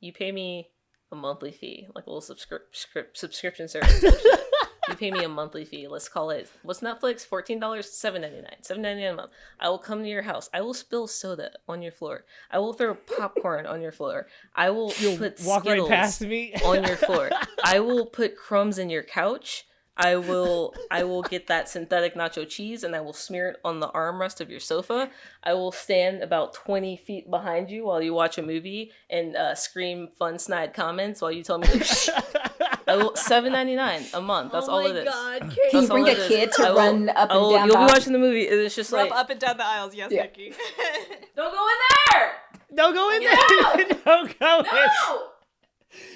Speaker 4: You pay me a monthly fee, like a little subscri- script subscription service. you pay me a monthly fee. Let's call it what's Netflix? Fourteen dollars, seven ninety nine, seven ninety nine a month. I will come to your house. I will spill soda on your floor. I will throw popcorn on your floor. I will
Speaker 1: you'll
Speaker 4: put
Speaker 1: walk
Speaker 4: Skittles
Speaker 1: right past me.
Speaker 4: on your floor. I will put crumbs in your couch. I will I will get that synthetic nacho cheese and I will smear it on the armrest of your sofa. I will stand about 20 feet behind you while you watch a movie and uh, scream fun snide comments while you tell me to shh. I will 7.99 a month. That's
Speaker 2: oh
Speaker 4: all
Speaker 2: my
Speaker 4: it is.
Speaker 2: God,
Speaker 3: Can
Speaker 2: Kate.
Speaker 3: you bring a
Speaker 4: it is.
Speaker 3: kid to
Speaker 4: I will-
Speaker 3: run up
Speaker 4: I
Speaker 3: and
Speaker 4: will-
Speaker 3: down?
Speaker 4: You'll be watching the movie. and It's just
Speaker 2: Rub
Speaker 4: like
Speaker 2: up and down the aisles, yes,
Speaker 3: Yeah.
Speaker 2: Nikki.
Speaker 4: don't go in there.
Speaker 1: Don't go in
Speaker 4: No!
Speaker 1: there. Don't go in.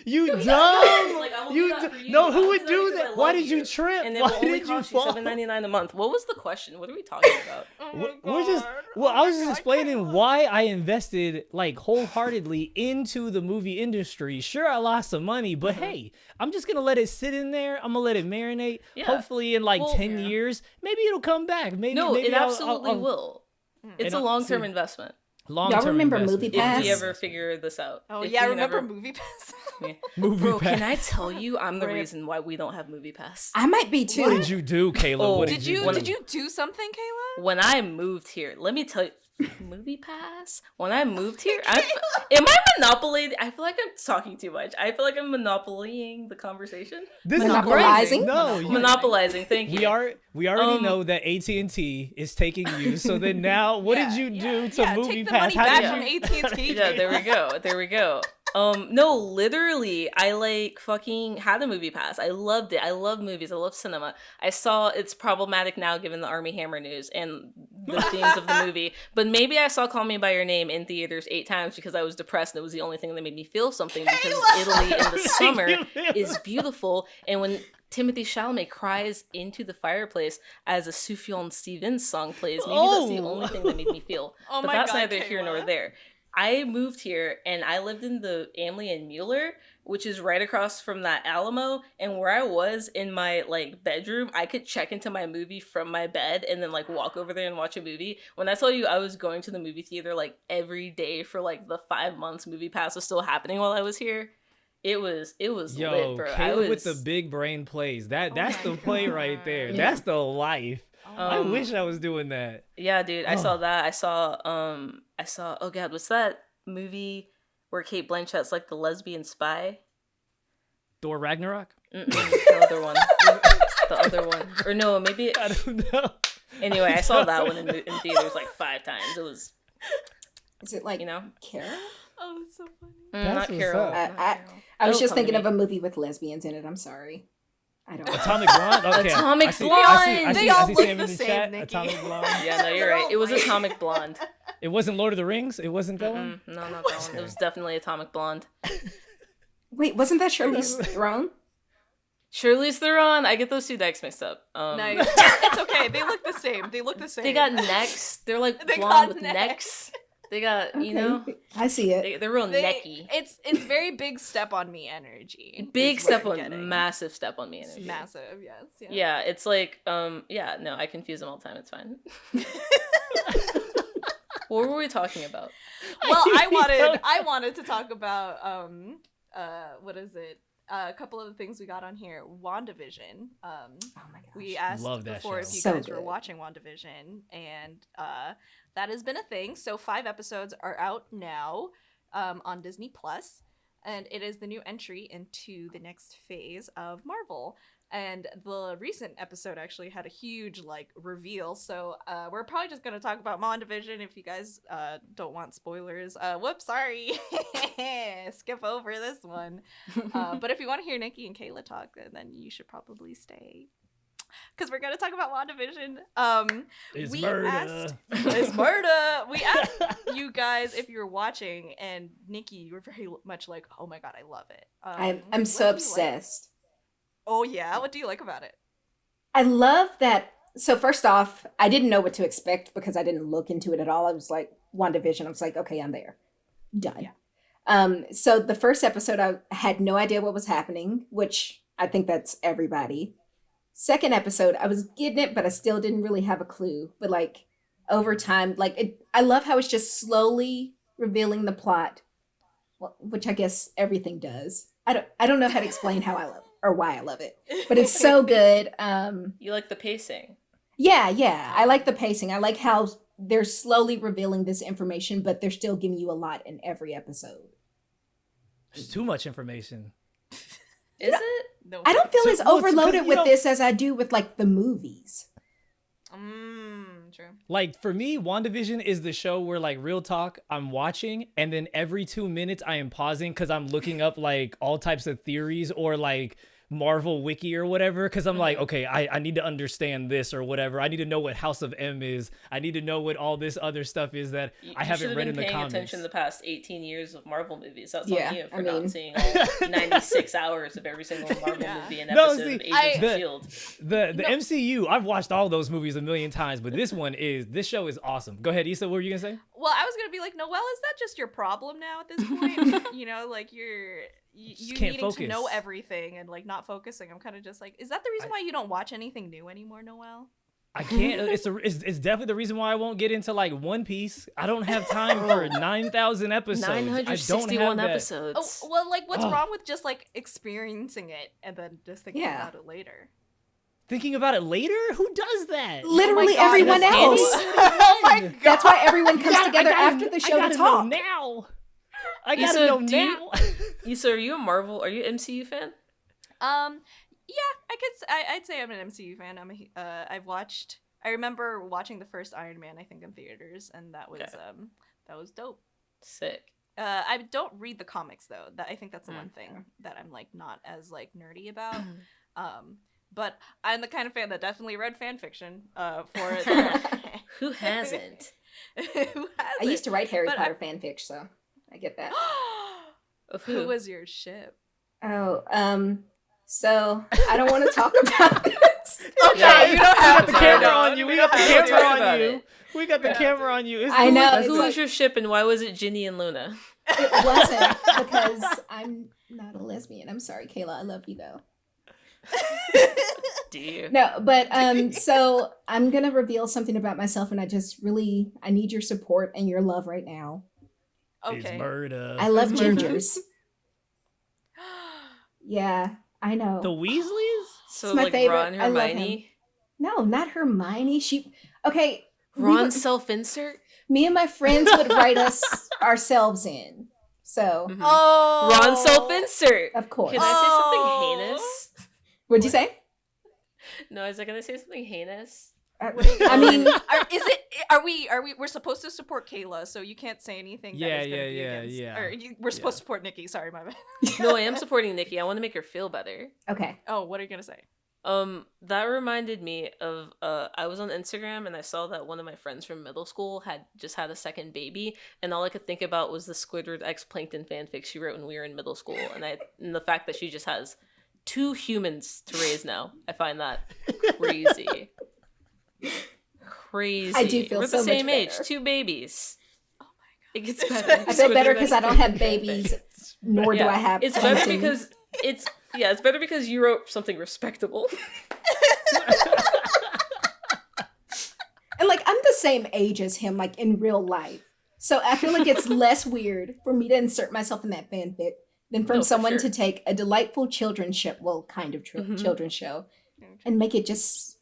Speaker 4: No.
Speaker 1: You
Speaker 4: No,
Speaker 1: dumb.
Speaker 4: Like, I will
Speaker 1: you
Speaker 4: do that
Speaker 1: d-
Speaker 4: for you.
Speaker 1: no, who would
Speaker 4: do that
Speaker 1: do
Speaker 4: because
Speaker 1: that?
Speaker 4: I
Speaker 1: Why
Speaker 4: love
Speaker 1: did you
Speaker 4: you.
Speaker 1: trip?
Speaker 4: And it
Speaker 1: Why
Speaker 4: will only
Speaker 1: did you
Speaker 4: cost you
Speaker 1: fall?
Speaker 4: seven ninety nine a month. What was the question? What are we talking about?
Speaker 2: Oh
Speaker 1: We're, just well,
Speaker 2: Oh
Speaker 1: I was just
Speaker 2: God,
Speaker 1: explaining
Speaker 2: Kayla.
Speaker 1: why I invested like wholeheartedly into the movie industry. Sure, I lost some money, but
Speaker 4: Mm-hmm.
Speaker 1: hey, I'm just gonna let it sit in there. I'm gonna let it marinate.
Speaker 4: Yeah.
Speaker 1: Hopefully, in like
Speaker 4: Well,
Speaker 1: ten
Speaker 2: yeah.
Speaker 1: years, maybe it'll come back. Maybe
Speaker 4: No,
Speaker 1: maybe
Speaker 4: it
Speaker 1: I'll- I'll-
Speaker 4: absolutely
Speaker 1: I'll-
Speaker 4: will. It's a long term
Speaker 1: see,
Speaker 4: investment.
Speaker 1: Long-term
Speaker 3: remember
Speaker 1: investment.
Speaker 3: Movie Pass?
Speaker 4: If we ever figure this out.
Speaker 2: Oh
Speaker 4: If
Speaker 2: yeah,
Speaker 4: we can
Speaker 2: remember
Speaker 4: ever-
Speaker 2: Movie Pass?
Speaker 4: Yeah.
Speaker 1: Movie
Speaker 4: Bro,
Speaker 1: Pass.
Speaker 4: can I tell you I'm the reason why we don't have Movie Pass?
Speaker 3: I might be too.
Speaker 1: What did you do, Caleb?
Speaker 4: Oh,
Speaker 1: what
Speaker 2: did you
Speaker 1: do?
Speaker 2: did you do something, Kayla?
Speaker 4: When I moved here, let me tell you Movie Pass? When I moved here, I am I monopoly I feel like I'm talking too much. I feel like I'm monopolying the conversation.
Speaker 1: This is
Speaker 3: Monopolizing?
Speaker 1: great. No, you,
Speaker 4: Monopolizing, thank you.
Speaker 1: we are. We already
Speaker 4: Um,
Speaker 1: know that AT and T is taking you. So then now, what
Speaker 2: Yeah,
Speaker 1: did you
Speaker 2: yeah,
Speaker 1: do to
Speaker 2: yeah,
Speaker 1: Movie
Speaker 2: take the
Speaker 1: Pass?
Speaker 2: money
Speaker 1: How
Speaker 2: back
Speaker 1: did
Speaker 2: from
Speaker 1: you?
Speaker 2: AT&T.
Speaker 4: yeah, there we go. There we go. Um, no, literally, I like fucking had a movie pass. I loved it. I love movies. I love cinema. I saw it's problematic now given the Armie Hammer news and the themes of the movie. But maybe I saw Call Me by Your Name in theaters eight times because I was depressed and it was the only thing that made me feel something because Italy in the summer is beautiful. And when Timothy Chalamet cries into the fireplace as a Sufjan Stevens song plays, maybe that's the
Speaker 1: Oh.
Speaker 4: only thing that made me feel.
Speaker 2: Oh
Speaker 4: but that's
Speaker 2: God,
Speaker 4: neither here nor there. I moved here and I lived in the AMLI and Mueller, which is right across from that Alamo. And where I was in my like bedroom, I could check into my movie from my bed and then like walk over there and watch a movie. When I tell you I was going to the movie theater like every day for like the five months movie pass was still happening while I was here. It was it was
Speaker 1: Yo,
Speaker 4: lit, bro. I
Speaker 1: Caleb
Speaker 4: was
Speaker 1: with the big brain plays. That
Speaker 2: Oh
Speaker 1: that's
Speaker 2: my
Speaker 1: the play right there.
Speaker 3: Yeah.
Speaker 1: That's the life. I
Speaker 4: Um,
Speaker 1: wish I was doing that.
Speaker 4: Yeah, dude, I
Speaker 1: Oh.
Speaker 4: saw that. I saw um I saw oh god, what's that movie where Cate Blanchett's like the lesbian spy?
Speaker 1: Thor Ragnarok.
Speaker 4: Mm-mm, the other one. the other one. Or no, maybe
Speaker 1: I don't know.
Speaker 4: anyway, I saw that one in, in theaters like five times. It was,
Speaker 3: Is it like
Speaker 4: you know,
Speaker 3: Carol?
Speaker 2: Oh, that's so funny.
Speaker 4: mm, not Carol.
Speaker 3: I- I- I was just thinking of a movie with lesbians in it. I'm sorry. I don't.
Speaker 1: Atomic Blonde. Okay.
Speaker 4: Atomic
Speaker 1: I see,
Speaker 4: Blonde!
Speaker 1: I see, I
Speaker 2: They
Speaker 1: see,
Speaker 2: all look
Speaker 1: Sam
Speaker 2: the
Speaker 1: in the
Speaker 2: same,
Speaker 1: chat.
Speaker 2: Nikki.
Speaker 1: Atomic Blonde.
Speaker 4: Yeah, no, you're right. It was. Atomic Blonde.
Speaker 1: It wasn't Lord of the Rings. It wasn't that one.
Speaker 4: Mm-mm, no, not that one. It was definitely Atomic Blonde.
Speaker 3: Wait, wasn't that Charlize Theron?
Speaker 4: Charlize Theron. I get those two dykes mixed up. Um,
Speaker 2: nice. it's okay. They look the same. They look the same.
Speaker 4: They got necks. They're like
Speaker 2: They
Speaker 4: blonde with
Speaker 2: necks.
Speaker 4: necks. They got, you know,
Speaker 3: I see it.
Speaker 4: they, they're real
Speaker 2: They-
Speaker 4: necky.
Speaker 2: It's it's very big step on me energy.
Speaker 4: Big step on,
Speaker 2: getting.
Speaker 4: massive step on me
Speaker 2: It's
Speaker 4: energy.
Speaker 2: massive. Yes. Yeah.
Speaker 4: Yeah, it's like, um, yeah, no, I confuse them all the time. It's fine. what were we talking about?
Speaker 2: well, I wanted I wanted to talk about um uh what is it? Uh, a couple of the things we got on here. WandaVision. Um
Speaker 3: Oh my gosh.
Speaker 2: we asked
Speaker 1: Love that
Speaker 2: before if you
Speaker 3: So
Speaker 2: guys were watching WandaVision and uh that has been a thing. So 5 episodes are out now um on Disney Plus and it is the new entry into the next phase of Marvel. And the recent episode actually had a huge like reveal. So uh, we're probably just gonna talk about WandaVision if you guys uh, don't want spoilers. Uh, whoops, sorry, skip over this one. Uh, but if you want to hear Nikki and Kayla talk, then you should probably stay because we're gonna talk about WandaVision. Um,
Speaker 1: It's
Speaker 2: we
Speaker 1: murder.
Speaker 2: asked- it's murder. We asked you guys if you're watching, and Nikki, you were very much like, "Oh my god, I love it." Um,
Speaker 3: I'm I'm so
Speaker 2: do you like?
Speaker 3: obsessed.
Speaker 2: Oh yeah, what do you like about it?
Speaker 3: I love that. So first off, I didn't know what to expect because I didn't look into it at all. I was like WandaVision. I was like, okay, I'm there. Done.
Speaker 2: Yeah.
Speaker 3: Um, so the first episode I had no idea what was happening, which I think that's everybody. Second episode, I was getting it, but I still didn't really have a clue. But like over time, like it, I love how it's just slowly revealing the plot, which I guess everything does. I don't I don't know how to explain how I love or why I love it, but it's so good. Um,
Speaker 4: You like the pacing.
Speaker 3: yeah, yeah. I like the pacing. I like how they're slowly revealing this information, but they're still giving you a lot in every episode.
Speaker 1: There's too much information.
Speaker 4: Is it?
Speaker 2: No.
Speaker 3: I don't feel
Speaker 1: So-
Speaker 3: as
Speaker 1: well,
Speaker 3: overloaded with
Speaker 1: don't-
Speaker 3: this as I do with like the movies.
Speaker 2: Mmm, true.
Speaker 1: Like for me, WandaVision is the show where like real talk, I'm watching and then every 2 minutes I am pausing cuz I'm looking up like all types of theories or like Marvel wiki or whatever cuz I'm like, mm-hmm. okay, I I need to understand this or whatever. I need to know what House of M is. I need to know what all this other stuff is that
Speaker 4: You,
Speaker 1: I haven't
Speaker 4: should've
Speaker 1: read
Speaker 4: been
Speaker 1: in the
Speaker 4: paying attention the past 18 years of Marvel movies. That's
Speaker 3: Yeah,
Speaker 4: on you for
Speaker 3: I
Speaker 4: not
Speaker 3: mean-
Speaker 4: seeing all 96 hours of every single Marvel
Speaker 2: Yeah.
Speaker 4: movie and
Speaker 1: No,
Speaker 4: episode
Speaker 1: see,
Speaker 4: of Agents
Speaker 2: I-
Speaker 4: of
Speaker 1: the-
Speaker 4: S.H.I.E.L.D.
Speaker 1: The the
Speaker 2: No.
Speaker 1: MCU, I've watched all those movies a million times, but this one is this show is awesome. Go ahead, Issa. What were you gonna say?
Speaker 2: Well, I was gonna be like, Noelle, is that just your problem now at this point? you know, like you're you, you
Speaker 1: can't
Speaker 2: needing to know everything and like not focusing. I'm kind of just like, is that the reason
Speaker 1: I-
Speaker 2: why you don't watch anything new anymore, Noelle?
Speaker 1: I can't. Uh, it's, a, it's it's definitely the reason why I won't get into like One Piece. I don't have time for nine thousand episodes. I don't have
Speaker 4: 961 episodes.
Speaker 2: Oh, well, like what's
Speaker 1: Ugh.
Speaker 2: wrong with just like experiencing it and then just thinking
Speaker 3: Yeah.
Speaker 2: about it later?
Speaker 1: Thinking about it later, who does that?
Speaker 3: Literally
Speaker 2: God,
Speaker 3: everyone else.
Speaker 2: oh my god!
Speaker 3: Oh that's why everyone comes
Speaker 1: I
Speaker 3: together
Speaker 1: gotta-
Speaker 3: after the
Speaker 1: I
Speaker 3: show
Speaker 1: gotta
Speaker 3: to
Speaker 1: know
Speaker 3: talk.
Speaker 1: now. I gotta know
Speaker 4: do you-
Speaker 1: now.
Speaker 4: Issa, are you a Marvel? Are you an MCU fan?
Speaker 2: Um, yeah, I could. I, would say I'm an MCU fan. I'm A, uh, I've watched. I remember watching the first Iron Man. I think in theaters, and that was
Speaker 4: Okay.
Speaker 2: um that was dope.
Speaker 4: Sick.
Speaker 2: Uh, I don't read the comics though. That I think that's the
Speaker 4: Mm.
Speaker 2: one thing that I'm like not as like nerdy about. Um, but I'm the kind of fan that definitely read fan fiction. Uh, for it.
Speaker 4: Who hasn't?
Speaker 2: who hasn't?
Speaker 3: I used to write Harry
Speaker 2: But I-
Speaker 3: Potter fanfic, so I get that.
Speaker 4: Of
Speaker 2: who
Speaker 4: who?
Speaker 2: was your ship?
Speaker 3: Oh, um, so I don't want to talk about this.
Speaker 2: Okay,
Speaker 4: Yeah,
Speaker 2: you don't have
Speaker 1: got the camera on you. We
Speaker 2: we
Speaker 1: got the
Speaker 2: don't have to.
Speaker 1: camera on you. We got the camera on you.
Speaker 3: I know,
Speaker 4: Who was
Speaker 3: like-
Speaker 4: your ship and why was it Ginny and Luna?
Speaker 3: It wasn't because I'm not a lesbian. I'm sorry, Kayla. I love you though.
Speaker 4: Do you?
Speaker 3: No, but um, so I'm gonna reveal something about myself, and I just really I need your support and your love right now.
Speaker 1: It's
Speaker 2: okay.
Speaker 1: murder.
Speaker 3: I love gingers. Yeah, I know.
Speaker 1: the Weasleys.
Speaker 4: So
Speaker 3: It's my
Speaker 4: like
Speaker 3: favorite.
Speaker 4: Ron,
Speaker 3: I love
Speaker 4: Hermione,
Speaker 3: no, not Hermione. She okay. we
Speaker 4: Ron
Speaker 3: were-
Speaker 4: self-insert.
Speaker 3: me and my friends would write us ourselves in. So
Speaker 4: Mhm.
Speaker 2: Oh,
Speaker 4: Ron self-insert.
Speaker 3: of course.
Speaker 4: Can I say something heinous?
Speaker 3: What'd you say?
Speaker 4: No, is I gonna say something heinous?
Speaker 2: What are you
Speaker 3: I mean.
Speaker 2: Are, is it? Are we? Are we? We're supposed to support Kayla, so you can't say anything.
Speaker 1: Yeah,
Speaker 2: that is
Speaker 1: yeah,
Speaker 2: be
Speaker 1: yeah,
Speaker 2: against,
Speaker 1: yeah.
Speaker 2: Or you, we're supposed to support Nikki. Sorry, my bad.
Speaker 4: No, I am supporting Nikki. I want to make her feel better.
Speaker 3: okay.
Speaker 2: Oh, what are you gonna say?
Speaker 4: Um, that reminded me of uh, I was on Instagram and I saw that one of my friends from middle school had just had a second baby, and all I could think about was the Squidward X Plankton fanfic she wrote when we were in middle school, and I and the fact that she just has two humans to raise now. I find that crazy. Crazy.
Speaker 3: I do feel
Speaker 4: We're
Speaker 3: so
Speaker 4: the
Speaker 3: much
Speaker 4: same age, two babies.
Speaker 2: Oh my god.
Speaker 4: It gets better.
Speaker 3: I feel better because I don't have
Speaker 4: Plankton fanfic.
Speaker 3: babies, nor do I have.
Speaker 4: It's better
Speaker 3: Plankton.
Speaker 4: because it's yeah, it's better because you wrote something respectable.
Speaker 3: and like I'm the same age as him, like in real life. So I feel like it's less weird for me to insert myself in that fanfic than from
Speaker 4: No, for
Speaker 3: someone
Speaker 4: sure.
Speaker 3: to take a delightful children's show, well, kind of tr-
Speaker 4: Mhm.
Speaker 3: children's show, and make it just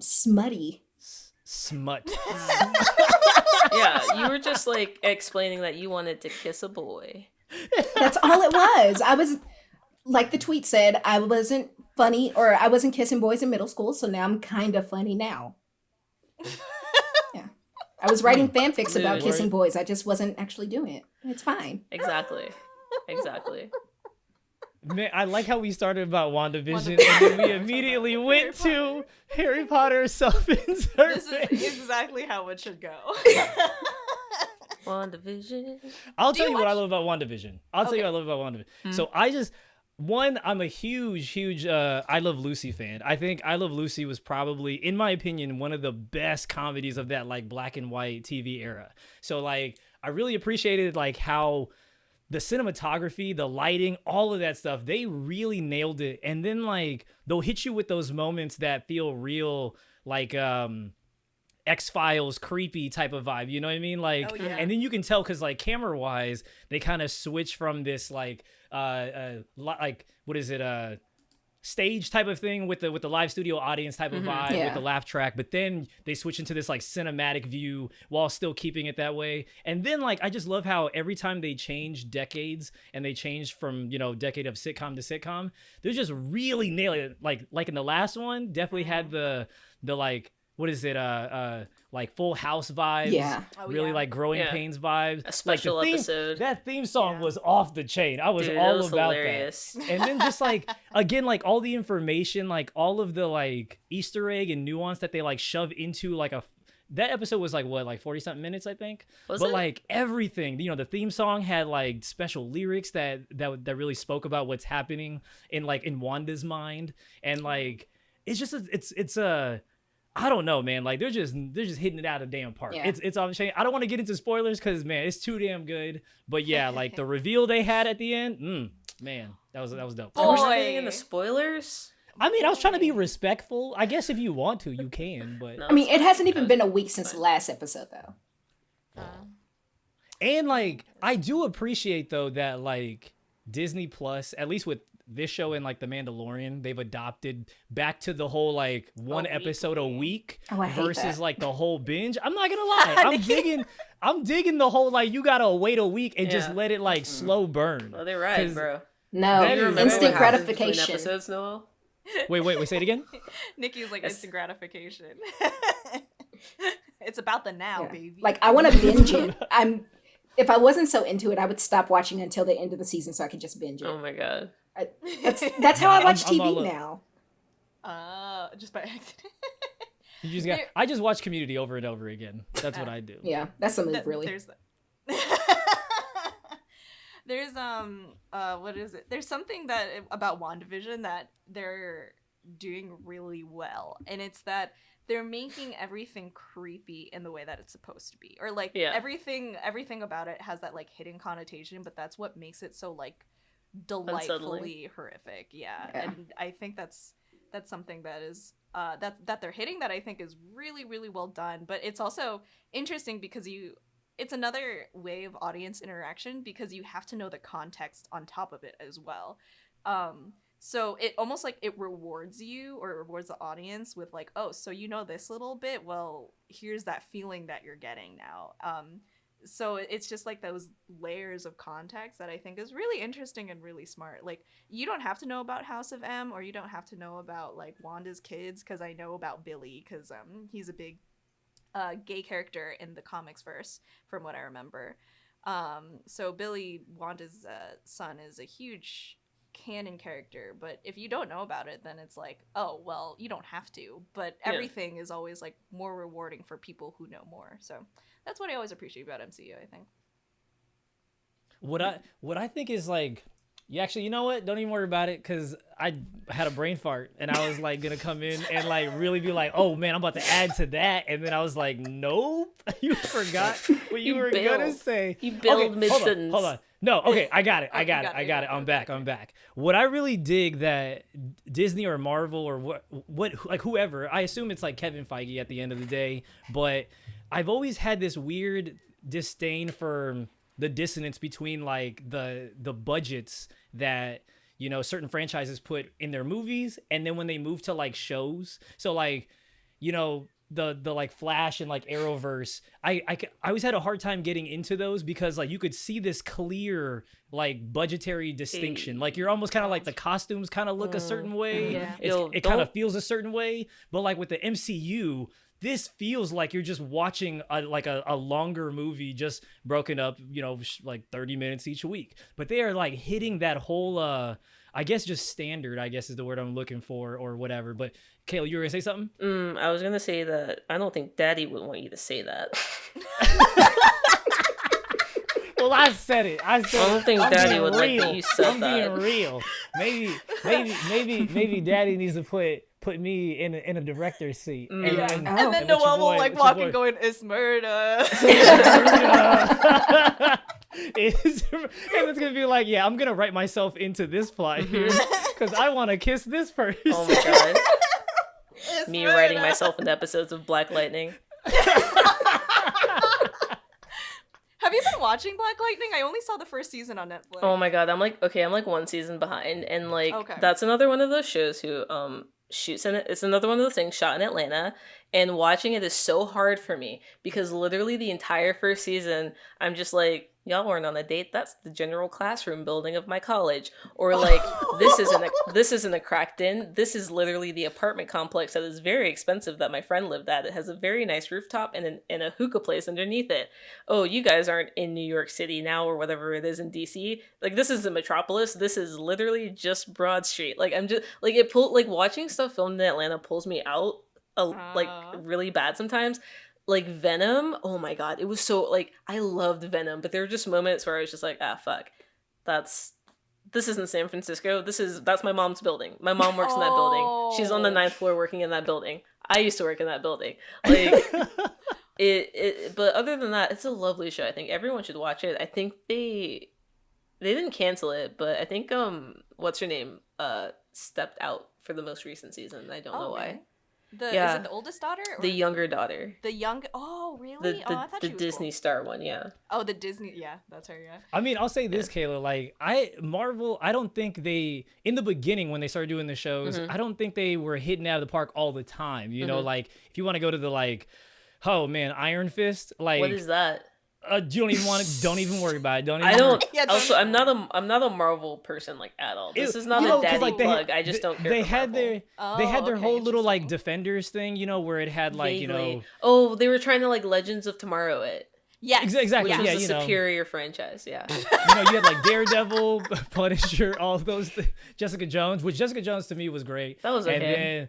Speaker 3: smutty.
Speaker 1: S- Smut.
Speaker 4: yeah, you were just like explaining that you wanted to kiss a boy.
Speaker 3: That's all it was. I was, like the tweet said, I wasn't funny or I wasn't kissing boys in middle school, so now I'm kind of funny now. yeah. I was writing hmm. fanfics about kissing boys. I just wasn't actually doing it. It's fine.
Speaker 4: Exactly. Exactly.
Speaker 1: Man, I like how we started about WandaVision and then we immediately went to Harry Potter self-insert.
Speaker 2: This is exactly how it should go.
Speaker 4: WandaVision.
Speaker 1: I'll
Speaker 2: Do
Speaker 1: tell
Speaker 2: you
Speaker 1: you what I love about WandaVision. I'll tell you what I love about WandaVision.
Speaker 4: Mhm.
Speaker 1: So I just one, I'm a huge, huge uh I Love Lucy fan. I think I Love Lucy was probably, in my opinion, one of the best comedies of that like black and white TV era. So like I really appreciated like how the cinematography, the lighting, all of that stuff, they really nailed it. And then like they'll hit you with those moments that feel real, like um X Files creepy type of vibe. You know what I mean? Like
Speaker 2: Oh, yeah.
Speaker 1: and then you can tell because like camera wise, they kind of switch from this like uh, uh li- like what is it uh stage type of thing with the with the live studio audience type of
Speaker 4: Mhm.
Speaker 1: vibe with the laugh track but then they switch into this like cinematic view while still keeping it that way. And then like i just love how every time they change decades and they change from you know decade of sitcom to sitcom they're just really nailing it. Like like in the last one definitely had the the like what is it uh uh like full house vibes
Speaker 3: Yeah.
Speaker 2: Oh,
Speaker 1: really
Speaker 2: yeah.
Speaker 1: like growing
Speaker 4: Yeah.
Speaker 1: pains vibes
Speaker 4: A
Speaker 1: like
Speaker 4: special
Speaker 1: the theme,
Speaker 4: episode.
Speaker 1: that theme song
Speaker 2: Yeah.
Speaker 1: was off the chain i was
Speaker 4: Dude,
Speaker 1: all
Speaker 4: that was
Speaker 1: about
Speaker 4: hilarious.
Speaker 1: that and then just like again like all the information like all of the like easter egg and nuance that they like shove into like a that episode was like what like 40 something minutes i think
Speaker 4: Was
Speaker 1: but
Speaker 4: it?
Speaker 1: like everything you know the theme song had like special lyrics that that that really spoke about what's happening in like in wanda's mind and like it's just a, it's it's a I don't know, man. Like they're just they're just hitting it out of damn park.
Speaker 3: Yeah.
Speaker 1: It's it's off the chain. I don't want to get into spoilers because man, it's too damn good. But yeah, like the reveal they had at the end, mm, man, that was that was dope.
Speaker 4: Are we
Speaker 2: Boy.
Speaker 4: not getting into spoilers?
Speaker 1: I mean, I was trying to be respectful. I guess if you want to, you can. But
Speaker 4: No,
Speaker 3: I mean, it hasn't even been a week since the last episode, though.
Speaker 2: Uh,
Speaker 1: and like I do appreciate though that like Disney Plus, at least with this show and like The Mandalorian, they've adopted back to the whole like one episode a week
Speaker 3: Oh,
Speaker 1: versus
Speaker 3: that.
Speaker 1: like the whole binge. I'm not gonna lie, I'm digging, I'm digging the whole like you gotta wait a week and just let it like mm-hmm. slow burn.
Speaker 4: Oh, they're right,
Speaker 1: 'Cause-
Speaker 4: bro.
Speaker 3: No,
Speaker 1: That
Speaker 4: You
Speaker 1: is-
Speaker 4: remember
Speaker 3: instant
Speaker 4: what happens between
Speaker 3: gratification.
Speaker 4: Episodes, Noel?
Speaker 1: Wait, wait, wait, say it again.
Speaker 2: Nikki's like
Speaker 4: That's-
Speaker 2: instant gratification. it's about the now,
Speaker 3: Yeah.
Speaker 2: baby.
Speaker 3: Like I want to binge it. I'm. If I wasn't so into it, I would stop watching until the end of the season so I could just binge it.
Speaker 4: Oh my god.
Speaker 3: That's that's how I
Speaker 1: I'm-
Speaker 3: watch
Speaker 1: I'm
Speaker 3: TV now.
Speaker 2: uh, just by accident.
Speaker 1: You just got.
Speaker 2: There-
Speaker 1: I just watch Community over and over again. That's what I do.
Speaker 3: Yeah, that's the move,
Speaker 2: Th-
Speaker 3: really.
Speaker 2: There's There's um uh what is it? There's something that about WandaVision that they're doing really well. And it's that they're making everything creepy in the way that it's supposed to be. Or like
Speaker 4: Yeah.
Speaker 2: everything everything about it has that like hidden connotation, but that's what makes it so like
Speaker 4: Unsettling.
Speaker 2: Delightfully horrific. Yeah.
Speaker 3: Yeah.
Speaker 2: And I think that's that's something that is uh that that they're hitting that I think is really really well done, but it's also interesting because you it's another way of audience interaction because you have to know the context on top of it as well. Um so it almost like it rewards you or it rewards the audience with like, oh, so you know this little bit. Well, here's that feeling that you're getting now. Um, so it's just like those layers of context that I think is really interesting and really smart. Like you don't have to know about House of M or you don't have to know about like Wanda's kids because I know about Billy because um he's a big uh, gay character in the comics verse from what I remember. Um, so Billy Wanda's uh, son is a huge canon character, but if you don't know about it, then it's like, oh well, you don't have to. But
Speaker 4: Yeah.
Speaker 2: everything is always like more rewarding for people who know more. So that's what I always appreciate about MCU. I think.
Speaker 1: What I what I think is like, you actually, you know what? Don't even worry about it because I had a brain fart and I was like gonna come in and like really be like, oh man, I'm about to add to that, and then I was like, nope, you forgot what you,
Speaker 4: You
Speaker 1: were gonna say.
Speaker 4: You
Speaker 1: Okay,
Speaker 4: build
Speaker 1: hold on. Hold on. No, okay, I got it. I
Speaker 2: you
Speaker 1: got it.
Speaker 2: got
Speaker 1: I got it. I'm back. I'm back. What I really dig that Disney or Marvel or what what like whoever, I assume it's like Kevin Feige at the end of the day, but I've always had this weird disdain for the dissonance between like the the budgets that you know certain franchises put in their movies and then when they move to like shows. So like you know the the like flash and like arrowverse I, I I always had a hard time getting into those because like you could see this clear like budgetary distinction. Like you're almost kind of like the costumes kind of look a
Speaker 4: Mm,
Speaker 1: certain way.
Speaker 2: Yeah.
Speaker 4: Yo,
Speaker 1: it kind of feels a certain way. But like with the mcu this feels like you're just watching a, like a, a longer movie just broken up you know sh- like 30 minutes each week. But they are like hitting that whole uh i guess just standard i guess is the word i'm looking for or whatever but kayla you were gonna say something
Speaker 4: Mm, I was gonna say that I don't think Daddy would want you to say that.
Speaker 1: Well, I said it. I said.
Speaker 4: I don't think
Speaker 1: I'm
Speaker 4: Daddy
Speaker 1: being
Speaker 4: would like that you said
Speaker 1: I'm
Speaker 4: that.
Speaker 1: being real. Maybe, maybe, maybe, maybe Daddy needs to put put me in a, in a director's seat.
Speaker 4: Mm.
Speaker 1: And
Speaker 2: Yeah.
Speaker 1: then,
Speaker 3: Oh.
Speaker 2: And then
Speaker 1: and
Speaker 2: Noel will like
Speaker 1: let
Speaker 2: walk
Speaker 1: boy-
Speaker 2: and going, "It's murder."
Speaker 1: it's, and it's gonna be like, yeah, I'm gonna write myself into this plot here because I want to kiss this person.
Speaker 4: Oh my god.
Speaker 2: It's
Speaker 4: Me writing
Speaker 2: murder.
Speaker 4: myself into episodes of Black Lightning.
Speaker 2: Have you been watching Black Lightning? I only saw the first season on Netflix.
Speaker 4: Oh my god, I'm like okay, I'm like one season behind, and like
Speaker 2: Okay.
Speaker 4: that's another one of those shows who um shoots in it. It's another one of those things shot in Atlanta, and watching it is so hard for me because literally the entire first season, I'm just like. Y'all weren't on a date. That's the general classroom building of my college. Or like this isn't a this isn't a cracked in. This is literally the apartment complex that is very expensive that my friend lived at. It has a very nice rooftop and an, and a hookah place underneath it oh, you guys aren't in New York City now or whatever it is in DC. Like this is the metropolis. This is literally just Broad Street. Like I'm just like it pull like watching stuff filmed in Atlanta pulls me out a, like really bad sometimes. Like Venom, oh my god, it was so like I loved Venom, but there were just moments where I was just like, ah fuck. That's this isn't San Francisco. This is that's my mom's building. My mom works in that building. She's on the
Speaker 2: Oh.
Speaker 4: ninth floor working in that building. I used to work in that building. Like it, it but other than that it's a lovely show i think everyone should watch it i think they they didn't cancel it but i think um what's her name uh stepped out for the most recent season i don't know why
Speaker 2: Oh, really? The is it the oldest daughter? Or
Speaker 4: the younger daughter
Speaker 2: the young. Oh, really?
Speaker 4: the
Speaker 2: oh,
Speaker 4: the,
Speaker 2: I thought
Speaker 4: the
Speaker 2: she was
Speaker 4: disney
Speaker 2: cool.
Speaker 4: star one yeah
Speaker 2: Oh, the Disney. Yeah, that's her. Yeah.
Speaker 1: I mean, I'll say this, Kayla. Like, I Marvel. I don't think they in the beginning when they started doing the shows.
Speaker 4: Mhm.
Speaker 1: I don't think they were hitting out of the park all the time. You know,
Speaker 4: Mhm.
Speaker 1: like if you want to go to the like, oh man, Iron Fist. Like,
Speaker 4: what is that
Speaker 1: uh, you don't even want to. Don't even worry about it. Don't. Even
Speaker 4: i don't
Speaker 2: Yeah, don't
Speaker 4: also i'm not a i'm not a marvel person like at all this
Speaker 1: It-
Speaker 4: is not
Speaker 1: you
Speaker 4: a
Speaker 1: know, 'cause,
Speaker 4: daddy
Speaker 1: like, they-
Speaker 4: plug i just
Speaker 1: they-
Speaker 4: don't care
Speaker 1: They had
Speaker 4: Marvel.
Speaker 1: their.
Speaker 2: Oh,
Speaker 1: they had their
Speaker 2: okay,
Speaker 1: whole little like defenders thing, you know, where it had like you know,
Speaker 4: oh they were trying to like legends of tomorrow it
Speaker 2: Yes.
Speaker 1: Ex- exactly,
Speaker 4: which
Speaker 1: yeah,
Speaker 4: was a
Speaker 1: you know.
Speaker 4: superior franchise yeah
Speaker 1: you know, you had like Daredevil, Punisher, all of those. Th- Jessica Jones, which Jessica Jones to me was great.
Speaker 4: That was
Speaker 1: And
Speaker 4: okay.
Speaker 1: then,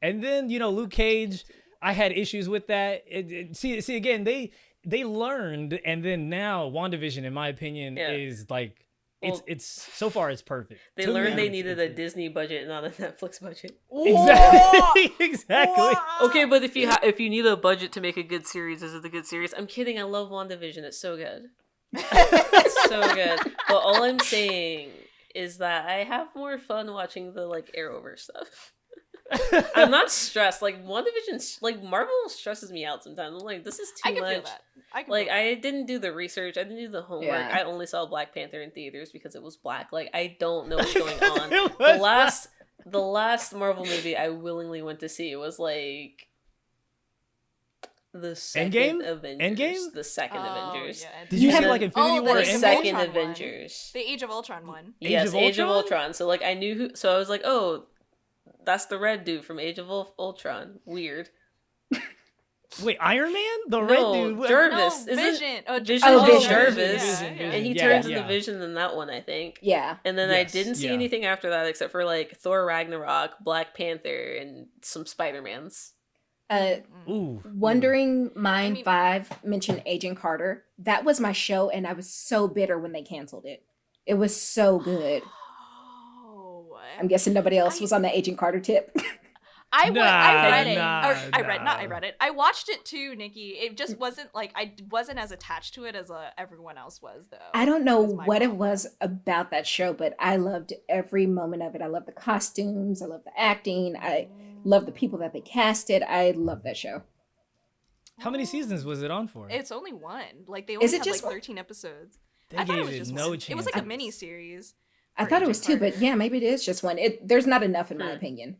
Speaker 1: and then you know, Luke Cage. I had issues with that. It, it- see, see again, they they learned, and then now WandaVision, in my opinion,
Speaker 4: Yeah.
Speaker 1: is like it's
Speaker 4: Well,
Speaker 1: it's so far it's perfect.
Speaker 4: They
Speaker 1: To
Speaker 4: learned
Speaker 1: me,
Speaker 4: they needed
Speaker 1: it's-
Speaker 4: a Disney budget, not a Netflix budget.
Speaker 1: Exactly, exactly.
Speaker 4: Okay, but if you ha- if you need a budget to make a good series, is it a good series? I'm kidding. I love WandaVision. It's so good. It's so good. But all I'm saying is that I have more fun watching the like Arrowverse stuff. I'm not stressed. Like WandaVision, like Marvel stresses me out sometimes. I'm like, this is too
Speaker 2: I can
Speaker 4: much.
Speaker 2: feel that. I can
Speaker 4: Like
Speaker 2: feel that.
Speaker 4: I didn't do the research. I didn't do the homework.
Speaker 3: Yeah.
Speaker 4: I only saw Black Panther in theaters because it was black. Like I don't know what's going on. The
Speaker 1: was
Speaker 4: last the last Marvel movie I willingly went to see was like the second
Speaker 1: Endgame?
Speaker 4: Avengers.
Speaker 1: Endgame?
Speaker 4: The second
Speaker 2: Oh,
Speaker 4: Avengers.
Speaker 2: yeah.
Speaker 1: Did you
Speaker 3: You
Speaker 1: see like Infinity
Speaker 2: Oh,
Speaker 1: War?
Speaker 2: the
Speaker 4: The second
Speaker 2: Ultron one.
Speaker 4: Avengers.
Speaker 2: The Age of Ultron one.
Speaker 1: Age
Speaker 4: yes,
Speaker 1: of
Speaker 4: Age of
Speaker 1: Ultron?
Speaker 4: Ultron. So like I knew who. So I was like, oh, that's the red dude from Age of Ul- Ultron. Weird.
Speaker 1: Wait, Iron Man, the
Speaker 4: No,
Speaker 1: red dude. what-
Speaker 4: Jarvis.
Speaker 2: No,
Speaker 4: Isn't-
Speaker 2: Vision. Oh,
Speaker 4: Vision
Speaker 3: Oh, Vision.
Speaker 4: Jarvis,
Speaker 2: Yeah, yeah.
Speaker 4: and he
Speaker 1: Yeah,
Speaker 4: turns
Speaker 1: yeah.
Speaker 4: into Vision in that one, I think.
Speaker 3: Yeah.
Speaker 4: And then
Speaker 1: Yes,
Speaker 4: I didn't see
Speaker 1: yeah.
Speaker 4: anything after that except for like Thor Ragnarok, Black Panther, and some Spider Mans.
Speaker 3: Uh,
Speaker 1: Ooh,
Speaker 3: Wondering Mind
Speaker 2: mean-
Speaker 3: 5 mentioned Agent Carter. That was my show, and I was so bitter when they canceled it. It was so good. I'm guessing nobody else
Speaker 2: I-
Speaker 3: was on the Agent Carter tip.
Speaker 2: I went,
Speaker 1: Nah,
Speaker 2: I read it.
Speaker 1: nah,
Speaker 2: or, I read not I read it. I watched it too, Nikki. It just wasn't like I wasn't as attached to it as uh, everyone else was though.
Speaker 3: I don't know
Speaker 2: That's my
Speaker 3: what it was about that show, but I loved every moment of it. I love the costumes. I love the acting. I love the people that they casted. I love that show.
Speaker 1: how many seasons was it on for?
Speaker 2: It's only one. Like they only
Speaker 3: Is it
Speaker 2: had
Speaker 3: just
Speaker 2: like
Speaker 3: one?
Speaker 2: 13 episodes.
Speaker 1: they
Speaker 2: I thought it was
Speaker 1: it
Speaker 2: just
Speaker 1: no
Speaker 2: one.
Speaker 1: chance.
Speaker 2: It was like a mini series.
Speaker 3: I thought it
Speaker 2: Agent
Speaker 3: was two, but
Speaker 2: Carter.
Speaker 3: yeah, maybe it is just one. It there's not enough in my
Speaker 4: Hmm.
Speaker 3: opinion.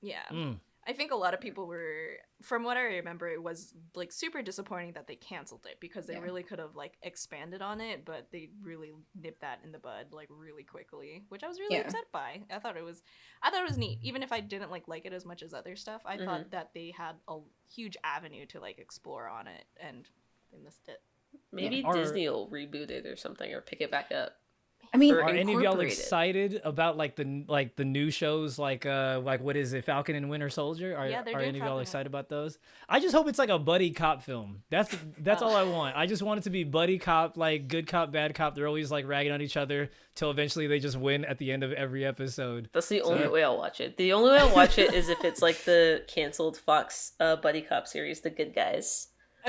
Speaker 2: Yeah.
Speaker 1: Mm.
Speaker 2: I think a lot of people were, from what I remember, it was like super disappointing that they canceled it because they
Speaker 3: Yeah.
Speaker 2: really could have like expanded on it, but they really nipped that in the bud like really quickly, which I was really
Speaker 3: Yeah.
Speaker 2: upset by. I thought it was, I thought it was neat, even if I didn't like like it as much as other stuff. I
Speaker 4: Mhm.
Speaker 2: thought that they had a huge avenue to like explore on it, and they missed it.
Speaker 4: Maybe
Speaker 1: Are-
Speaker 4: Disney will reboot it or something or pick it back up.
Speaker 3: I mean,
Speaker 1: Are any of y'all excited about like the like the new shows like uh like what is it Falcon and Winter Soldier? Are,
Speaker 2: Yeah, they're
Speaker 1: are any of y'all excited about those? I just hope it's like a buddy cop film. That's that's
Speaker 2: Oh.
Speaker 1: all I want. I just want it to be buddy cop, like good cop, bad cop. They're always like ragging on each other till eventually they just win at the end of every episode.
Speaker 4: That's the
Speaker 1: So-
Speaker 4: only way I'll watch it. The only way I'll watch it is if it's like the canceled Fox uh, buddy cop series, The Good Guys.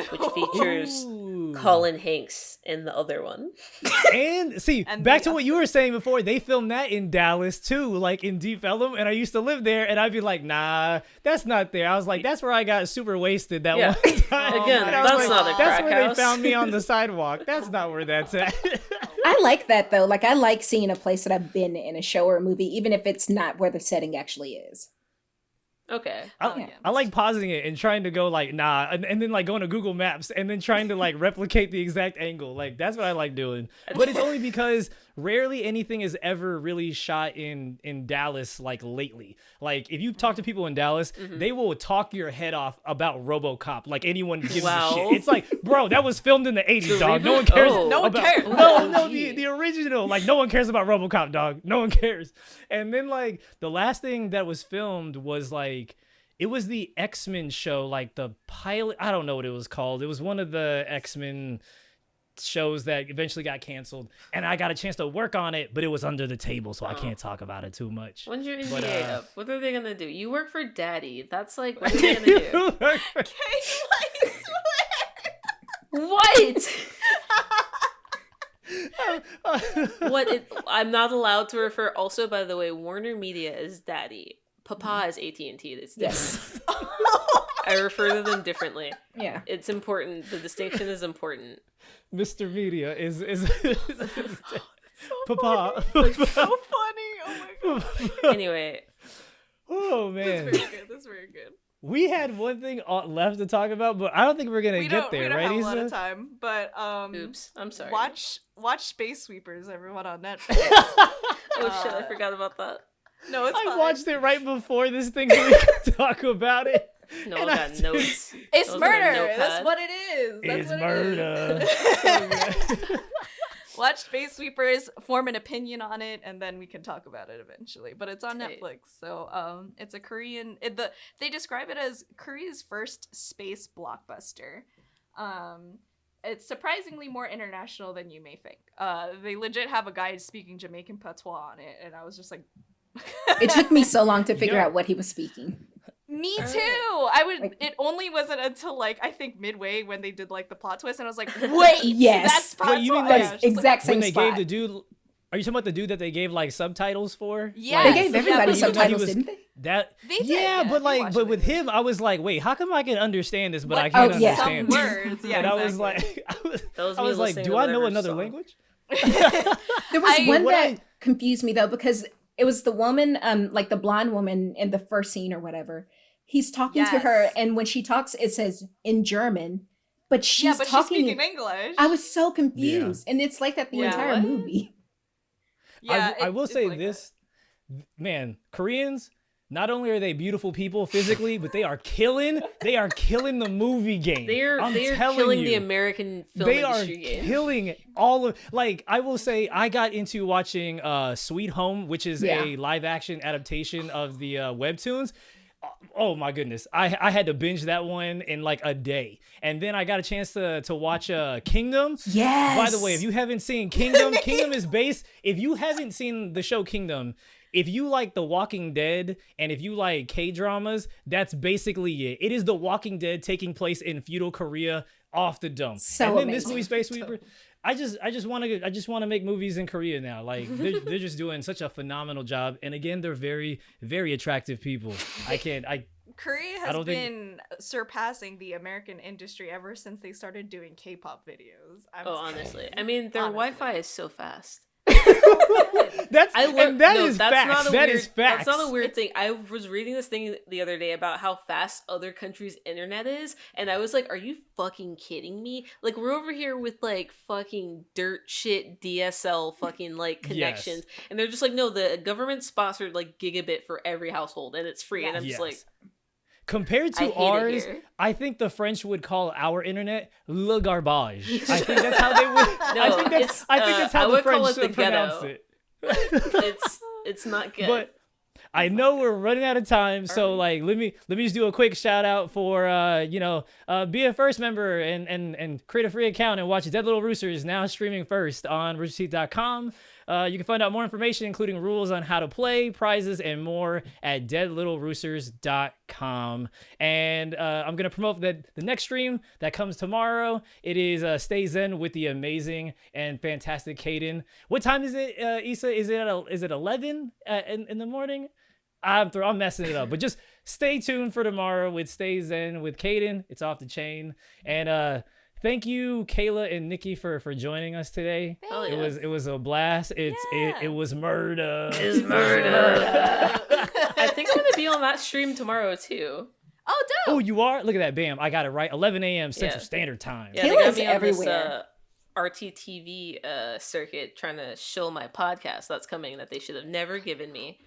Speaker 4: Which features
Speaker 1: Ooh.
Speaker 4: Colin Hanks in the other one.
Speaker 1: And see,
Speaker 2: And
Speaker 1: back
Speaker 2: the
Speaker 1: to what you were saying before, they filmed that in Dallas too, like in Deep Ellum, and I used to live there, and I'd be like, nah, that's not there. I was like, that's where I got super wasted that
Speaker 4: Yeah.
Speaker 1: one time.
Speaker 4: Again,
Speaker 1: And I was
Speaker 4: that's
Speaker 1: like,
Speaker 4: not a
Speaker 1: That's
Speaker 4: crack
Speaker 1: where
Speaker 4: house.
Speaker 1: they found me on the sidewalk. That's not where that's at.
Speaker 3: I like that though. Like I like seeing a place that I've been in a show or a movie, even if it's not where the setting actually is.
Speaker 4: Okay.
Speaker 1: I,
Speaker 2: yeah.
Speaker 1: I like pausing it and trying to go like nah, and, and then like going to Google Maps and then trying to like replicate the exact angle. Like that's what I like doing. But it's only because rarely anything is ever really shot in in Dallas like lately. Like if you talk to people in Dallas,
Speaker 4: Mm-hmm.
Speaker 1: they will talk your head off about RoboCop. Like anyone gives
Speaker 4: Wow.
Speaker 1: a shit. It's like, bro, that was filmed in the 80s, dog. No one cares.
Speaker 4: Oh.
Speaker 2: No one
Speaker 1: about-
Speaker 2: cares.
Speaker 1: No, no, the, the original. Like no one cares about RoboCop, dog. No one cares. And then like the last thing that was filmed was like it was the X-Men show, like the pilot. I don't know what it was called. It was one of the X-Men shows that eventually got canceled, and I got a chance to work on it, but it was under the table, so I
Speaker 4: Oh.
Speaker 1: can't talk about it too much.
Speaker 4: When's your NDA
Speaker 1: But, uh,
Speaker 4: up? What are they gonna do? You work for Daddy. That's like what are they gonna do?
Speaker 2: Kayla,
Speaker 4: what? what? It, I'm not allowed to refer. Also, by the way, Warner Media is Daddy. Papa is AT and T. It's different.
Speaker 3: Yes.
Speaker 4: I refer to them differently.
Speaker 3: Yeah.
Speaker 4: It's important. The distinction is important.
Speaker 1: Mr. Media is is.
Speaker 2: so
Speaker 1: Papa.
Speaker 2: funny. so funny. Oh my god.
Speaker 4: Anyway,
Speaker 1: oh man.
Speaker 2: That's
Speaker 1: man,
Speaker 2: very good. That's very good.
Speaker 1: we had one thing left to talk about, but I don't think we're gonna
Speaker 2: We
Speaker 1: get
Speaker 2: don't,
Speaker 1: there,
Speaker 2: we don't
Speaker 1: right,
Speaker 2: have a lot of time, but um,
Speaker 4: oops. I'm sorry.
Speaker 2: watch watch Space Sweepers, everyone on Netflix.
Speaker 4: Oh shit! I
Speaker 2: uh,
Speaker 4: forgot about that.
Speaker 2: no, it's
Speaker 1: I
Speaker 2: fine.
Speaker 1: watched it right before this thing so we could talk about it.
Speaker 4: No,
Speaker 1: and
Speaker 4: I
Speaker 1: I
Speaker 4: notes.
Speaker 2: It's
Speaker 4: Those
Speaker 2: murder. That's what it is. That's
Speaker 1: It's
Speaker 2: what
Speaker 1: murder.
Speaker 2: It is. Watch Space Sweepers, form an opinion on it, and then we can talk about it eventually. But it's on
Speaker 4: Tight.
Speaker 2: Netflix, so um, it's a Korean. It, the they describe it as Korea's first space blockbuster. Um, it's surprisingly more international than you may think. Uh, they legit have a guy speaking Jamaican patois on it, and I was just like,
Speaker 3: It took me so long to figure
Speaker 1: Yeah.
Speaker 3: out what he was speaking.
Speaker 2: Me too. I would.
Speaker 3: Like-
Speaker 2: it only wasn't until like I think midway when they did like the plot twist, and I was like, "Wait,
Speaker 3: Yes.
Speaker 2: that's
Speaker 1: Wait,
Speaker 2: plot
Speaker 1: you mean,
Speaker 2: twist."
Speaker 1: like,
Speaker 2: Yeah, it's just
Speaker 3: exact
Speaker 1: when
Speaker 3: same
Speaker 1: they
Speaker 3: spot.
Speaker 1: gave the dude, are you talking about the dude that they gave like subtitles for?
Speaker 2: Yes.
Speaker 3: They gave
Speaker 2: Yeah,
Speaker 3: everybody
Speaker 2: but
Speaker 3: subtitles,
Speaker 1: was-
Speaker 3: didn't they?
Speaker 1: that.
Speaker 2: They did,
Speaker 1: yeah,
Speaker 2: yeah,
Speaker 1: but like, but with
Speaker 2: with
Speaker 1: him, I was like, wait, how come I can understand this, but
Speaker 2: What-
Speaker 1: I can't
Speaker 3: Oh, yeah.
Speaker 1: understand
Speaker 2: some words. Yeah,
Speaker 1: and I was like, I was,
Speaker 4: That
Speaker 1: I was like, do I know another
Speaker 4: song.
Speaker 1: language?
Speaker 3: There was
Speaker 2: I-
Speaker 3: one that
Speaker 1: I-
Speaker 3: confused me though because it was the woman, um, like the blonde woman in the first scene or whatever. He's talking to her, and when she talks, it says in German, but she's
Speaker 2: yeah, but she's
Speaker 3: talking.
Speaker 2: speaking English.
Speaker 3: I was so confused, and it's like that the
Speaker 2: Yeah.
Speaker 3: entire
Speaker 2: What?
Speaker 3: movie.
Speaker 2: Yeah,
Speaker 1: I, I will say
Speaker 2: like that.
Speaker 1: this, man, Koreans. Not only are they beautiful people physically, but they are killing. They are killing the movie game.
Speaker 4: They're
Speaker 1: I'm
Speaker 4: they're
Speaker 1: telling
Speaker 4: killing
Speaker 1: you.
Speaker 4: the American film
Speaker 1: they are
Speaker 4: game.
Speaker 1: killing all of like i will say i got into watching uh sweet home which is
Speaker 3: Yeah.
Speaker 1: a live action adaptation of the uh webtoons oh my goodness i i had to binge that one in like a day and then i got a chance to to watch uh kingdom
Speaker 3: Yes.
Speaker 1: by the way, if you haven't seen Kingdom, Kingdom is based. If you haven't seen the show Kingdom, if you like The Walking Dead and if you like K dramas, that's basically it. It is The Walking Dead taking place in feudal Korea off the dump.
Speaker 3: So
Speaker 1: and then this
Speaker 3: amazing.
Speaker 1: movie Space Sweeper. I just I just want to I just want to make movies in Korea now. Like they're, they're just doing such a phenomenal job, and again they're very very attractive people. I can't I
Speaker 2: Korea has
Speaker 1: don't think-
Speaker 2: been surpassing the American industry ever since they started doing K-pop videos. I'm
Speaker 4: Oh,
Speaker 2: sorry.
Speaker 4: honestly, I mean their
Speaker 2: Honestly.
Speaker 4: Wi-Fi is so fast.
Speaker 1: that's
Speaker 4: I learned
Speaker 1: and that
Speaker 4: no,
Speaker 1: is
Speaker 4: that's
Speaker 1: facts.
Speaker 4: not a
Speaker 1: That
Speaker 4: weird.
Speaker 1: is facts.
Speaker 4: That's not a weird thing. I was reading this thing the other day about how fast other countries' internet is, and I was like, "Are you fucking kidding me? Like we're over here with like fucking dirt shit DSL fucking like connections, and they're just like, no, the government sponsored like gigabit for every household, and it's free." And I'm just like,
Speaker 1: Compared to ours. I think the French would call our internet le garbage. I think that's how they would. I think that's, I think
Speaker 4: uh,
Speaker 1: that's how the French
Speaker 4: it the
Speaker 1: pronounce it.
Speaker 4: it's it's not good.
Speaker 1: but I know we're running out of time, so like let me let me just do a quick shout out for uh you know uh be a first member and and and create a free account and watch Dead Little Roosters now streaming first on roosterteeth.com. Uh, you can find out more information, including rules on how to play, prizes, and more at deadlittleroosters.com. and uh, i'm gonna promote that the next stream that comes tomorrow it is uh, stay zen with the amazing and fantastic Kaden. what time is it uh, isa is it at, is it 11 uh, in, in the morning i'm i'm messing it up but just stay tuned for tomorrow with stay zen with Kaden. it's off the chain and uh thank you kayla and nikki for for joining us today
Speaker 4: Oh,
Speaker 1: it was it was a blast it's it,
Speaker 2: Yeah.
Speaker 1: it was murder
Speaker 4: It's murder. I think I'm gonna be on that stream tomorrow too.
Speaker 2: Oh, dope.
Speaker 1: Oh, you are? Look at that. Bam. I got it right. 11 a.m. Central
Speaker 4: Yeah.
Speaker 1: Standard Time.
Speaker 4: Yeah, they got
Speaker 3: Kayla's
Speaker 4: me on
Speaker 3: everywhere.
Speaker 4: this uh, RTTV uh, circuit trying to show my podcast that's coming that they should have never given me.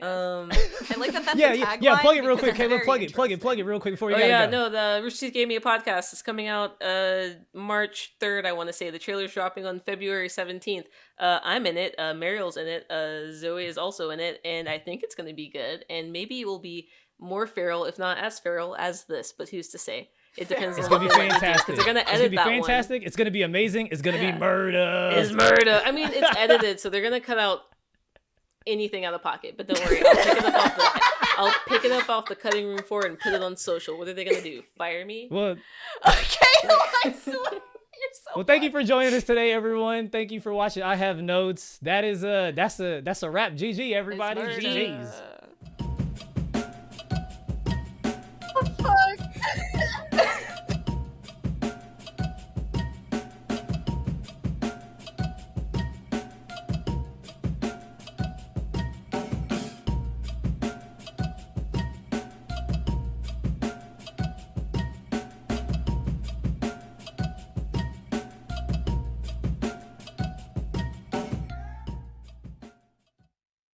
Speaker 4: Um,
Speaker 2: I like that. That's
Speaker 1: yeah,
Speaker 2: the
Speaker 1: yeah,
Speaker 2: tagline
Speaker 1: yeah. Plug it real quick,
Speaker 2: it's
Speaker 1: Caleb.
Speaker 2: very
Speaker 1: Plug it, plug it, plug it real quick before you
Speaker 4: oh
Speaker 1: gotta
Speaker 4: yeah,
Speaker 1: go.
Speaker 4: no, the Rooster Teeth gave me a podcast. It's coming out uh March third. I want to say the trailer's dropping on February seventeenth. Uh, I'm in it. Uh, Mariel's in it. Uh, Zoe is also in it, and I think it's gonna be good. And maybe it will be more feral, if not as feral as this. But who's to say? It depends.
Speaker 1: It's
Speaker 4: on
Speaker 1: gonna be
Speaker 4: what they do, 'cause
Speaker 1: fantastic.
Speaker 4: They're gonna edit
Speaker 1: It's
Speaker 4: edit
Speaker 1: be
Speaker 4: that
Speaker 1: fantastic. It's gonna be amazing. It's gonna
Speaker 4: Yeah.
Speaker 1: be murder.
Speaker 4: one. Is murder. I mean, it's edited, so they're gonna cut out anything out of pocket. But don't worry, I'll pick it up off the. I'll pick it up off the cutting room floor and put it on social. What are they gonna do? Fire me?
Speaker 1: What?
Speaker 2: Okay, oh, so, you're so.
Speaker 1: well, thank you for joining us today, everyone. Thank you for watching. I have notes. That is a that's a that's a wrap. GG, everybody. GG's.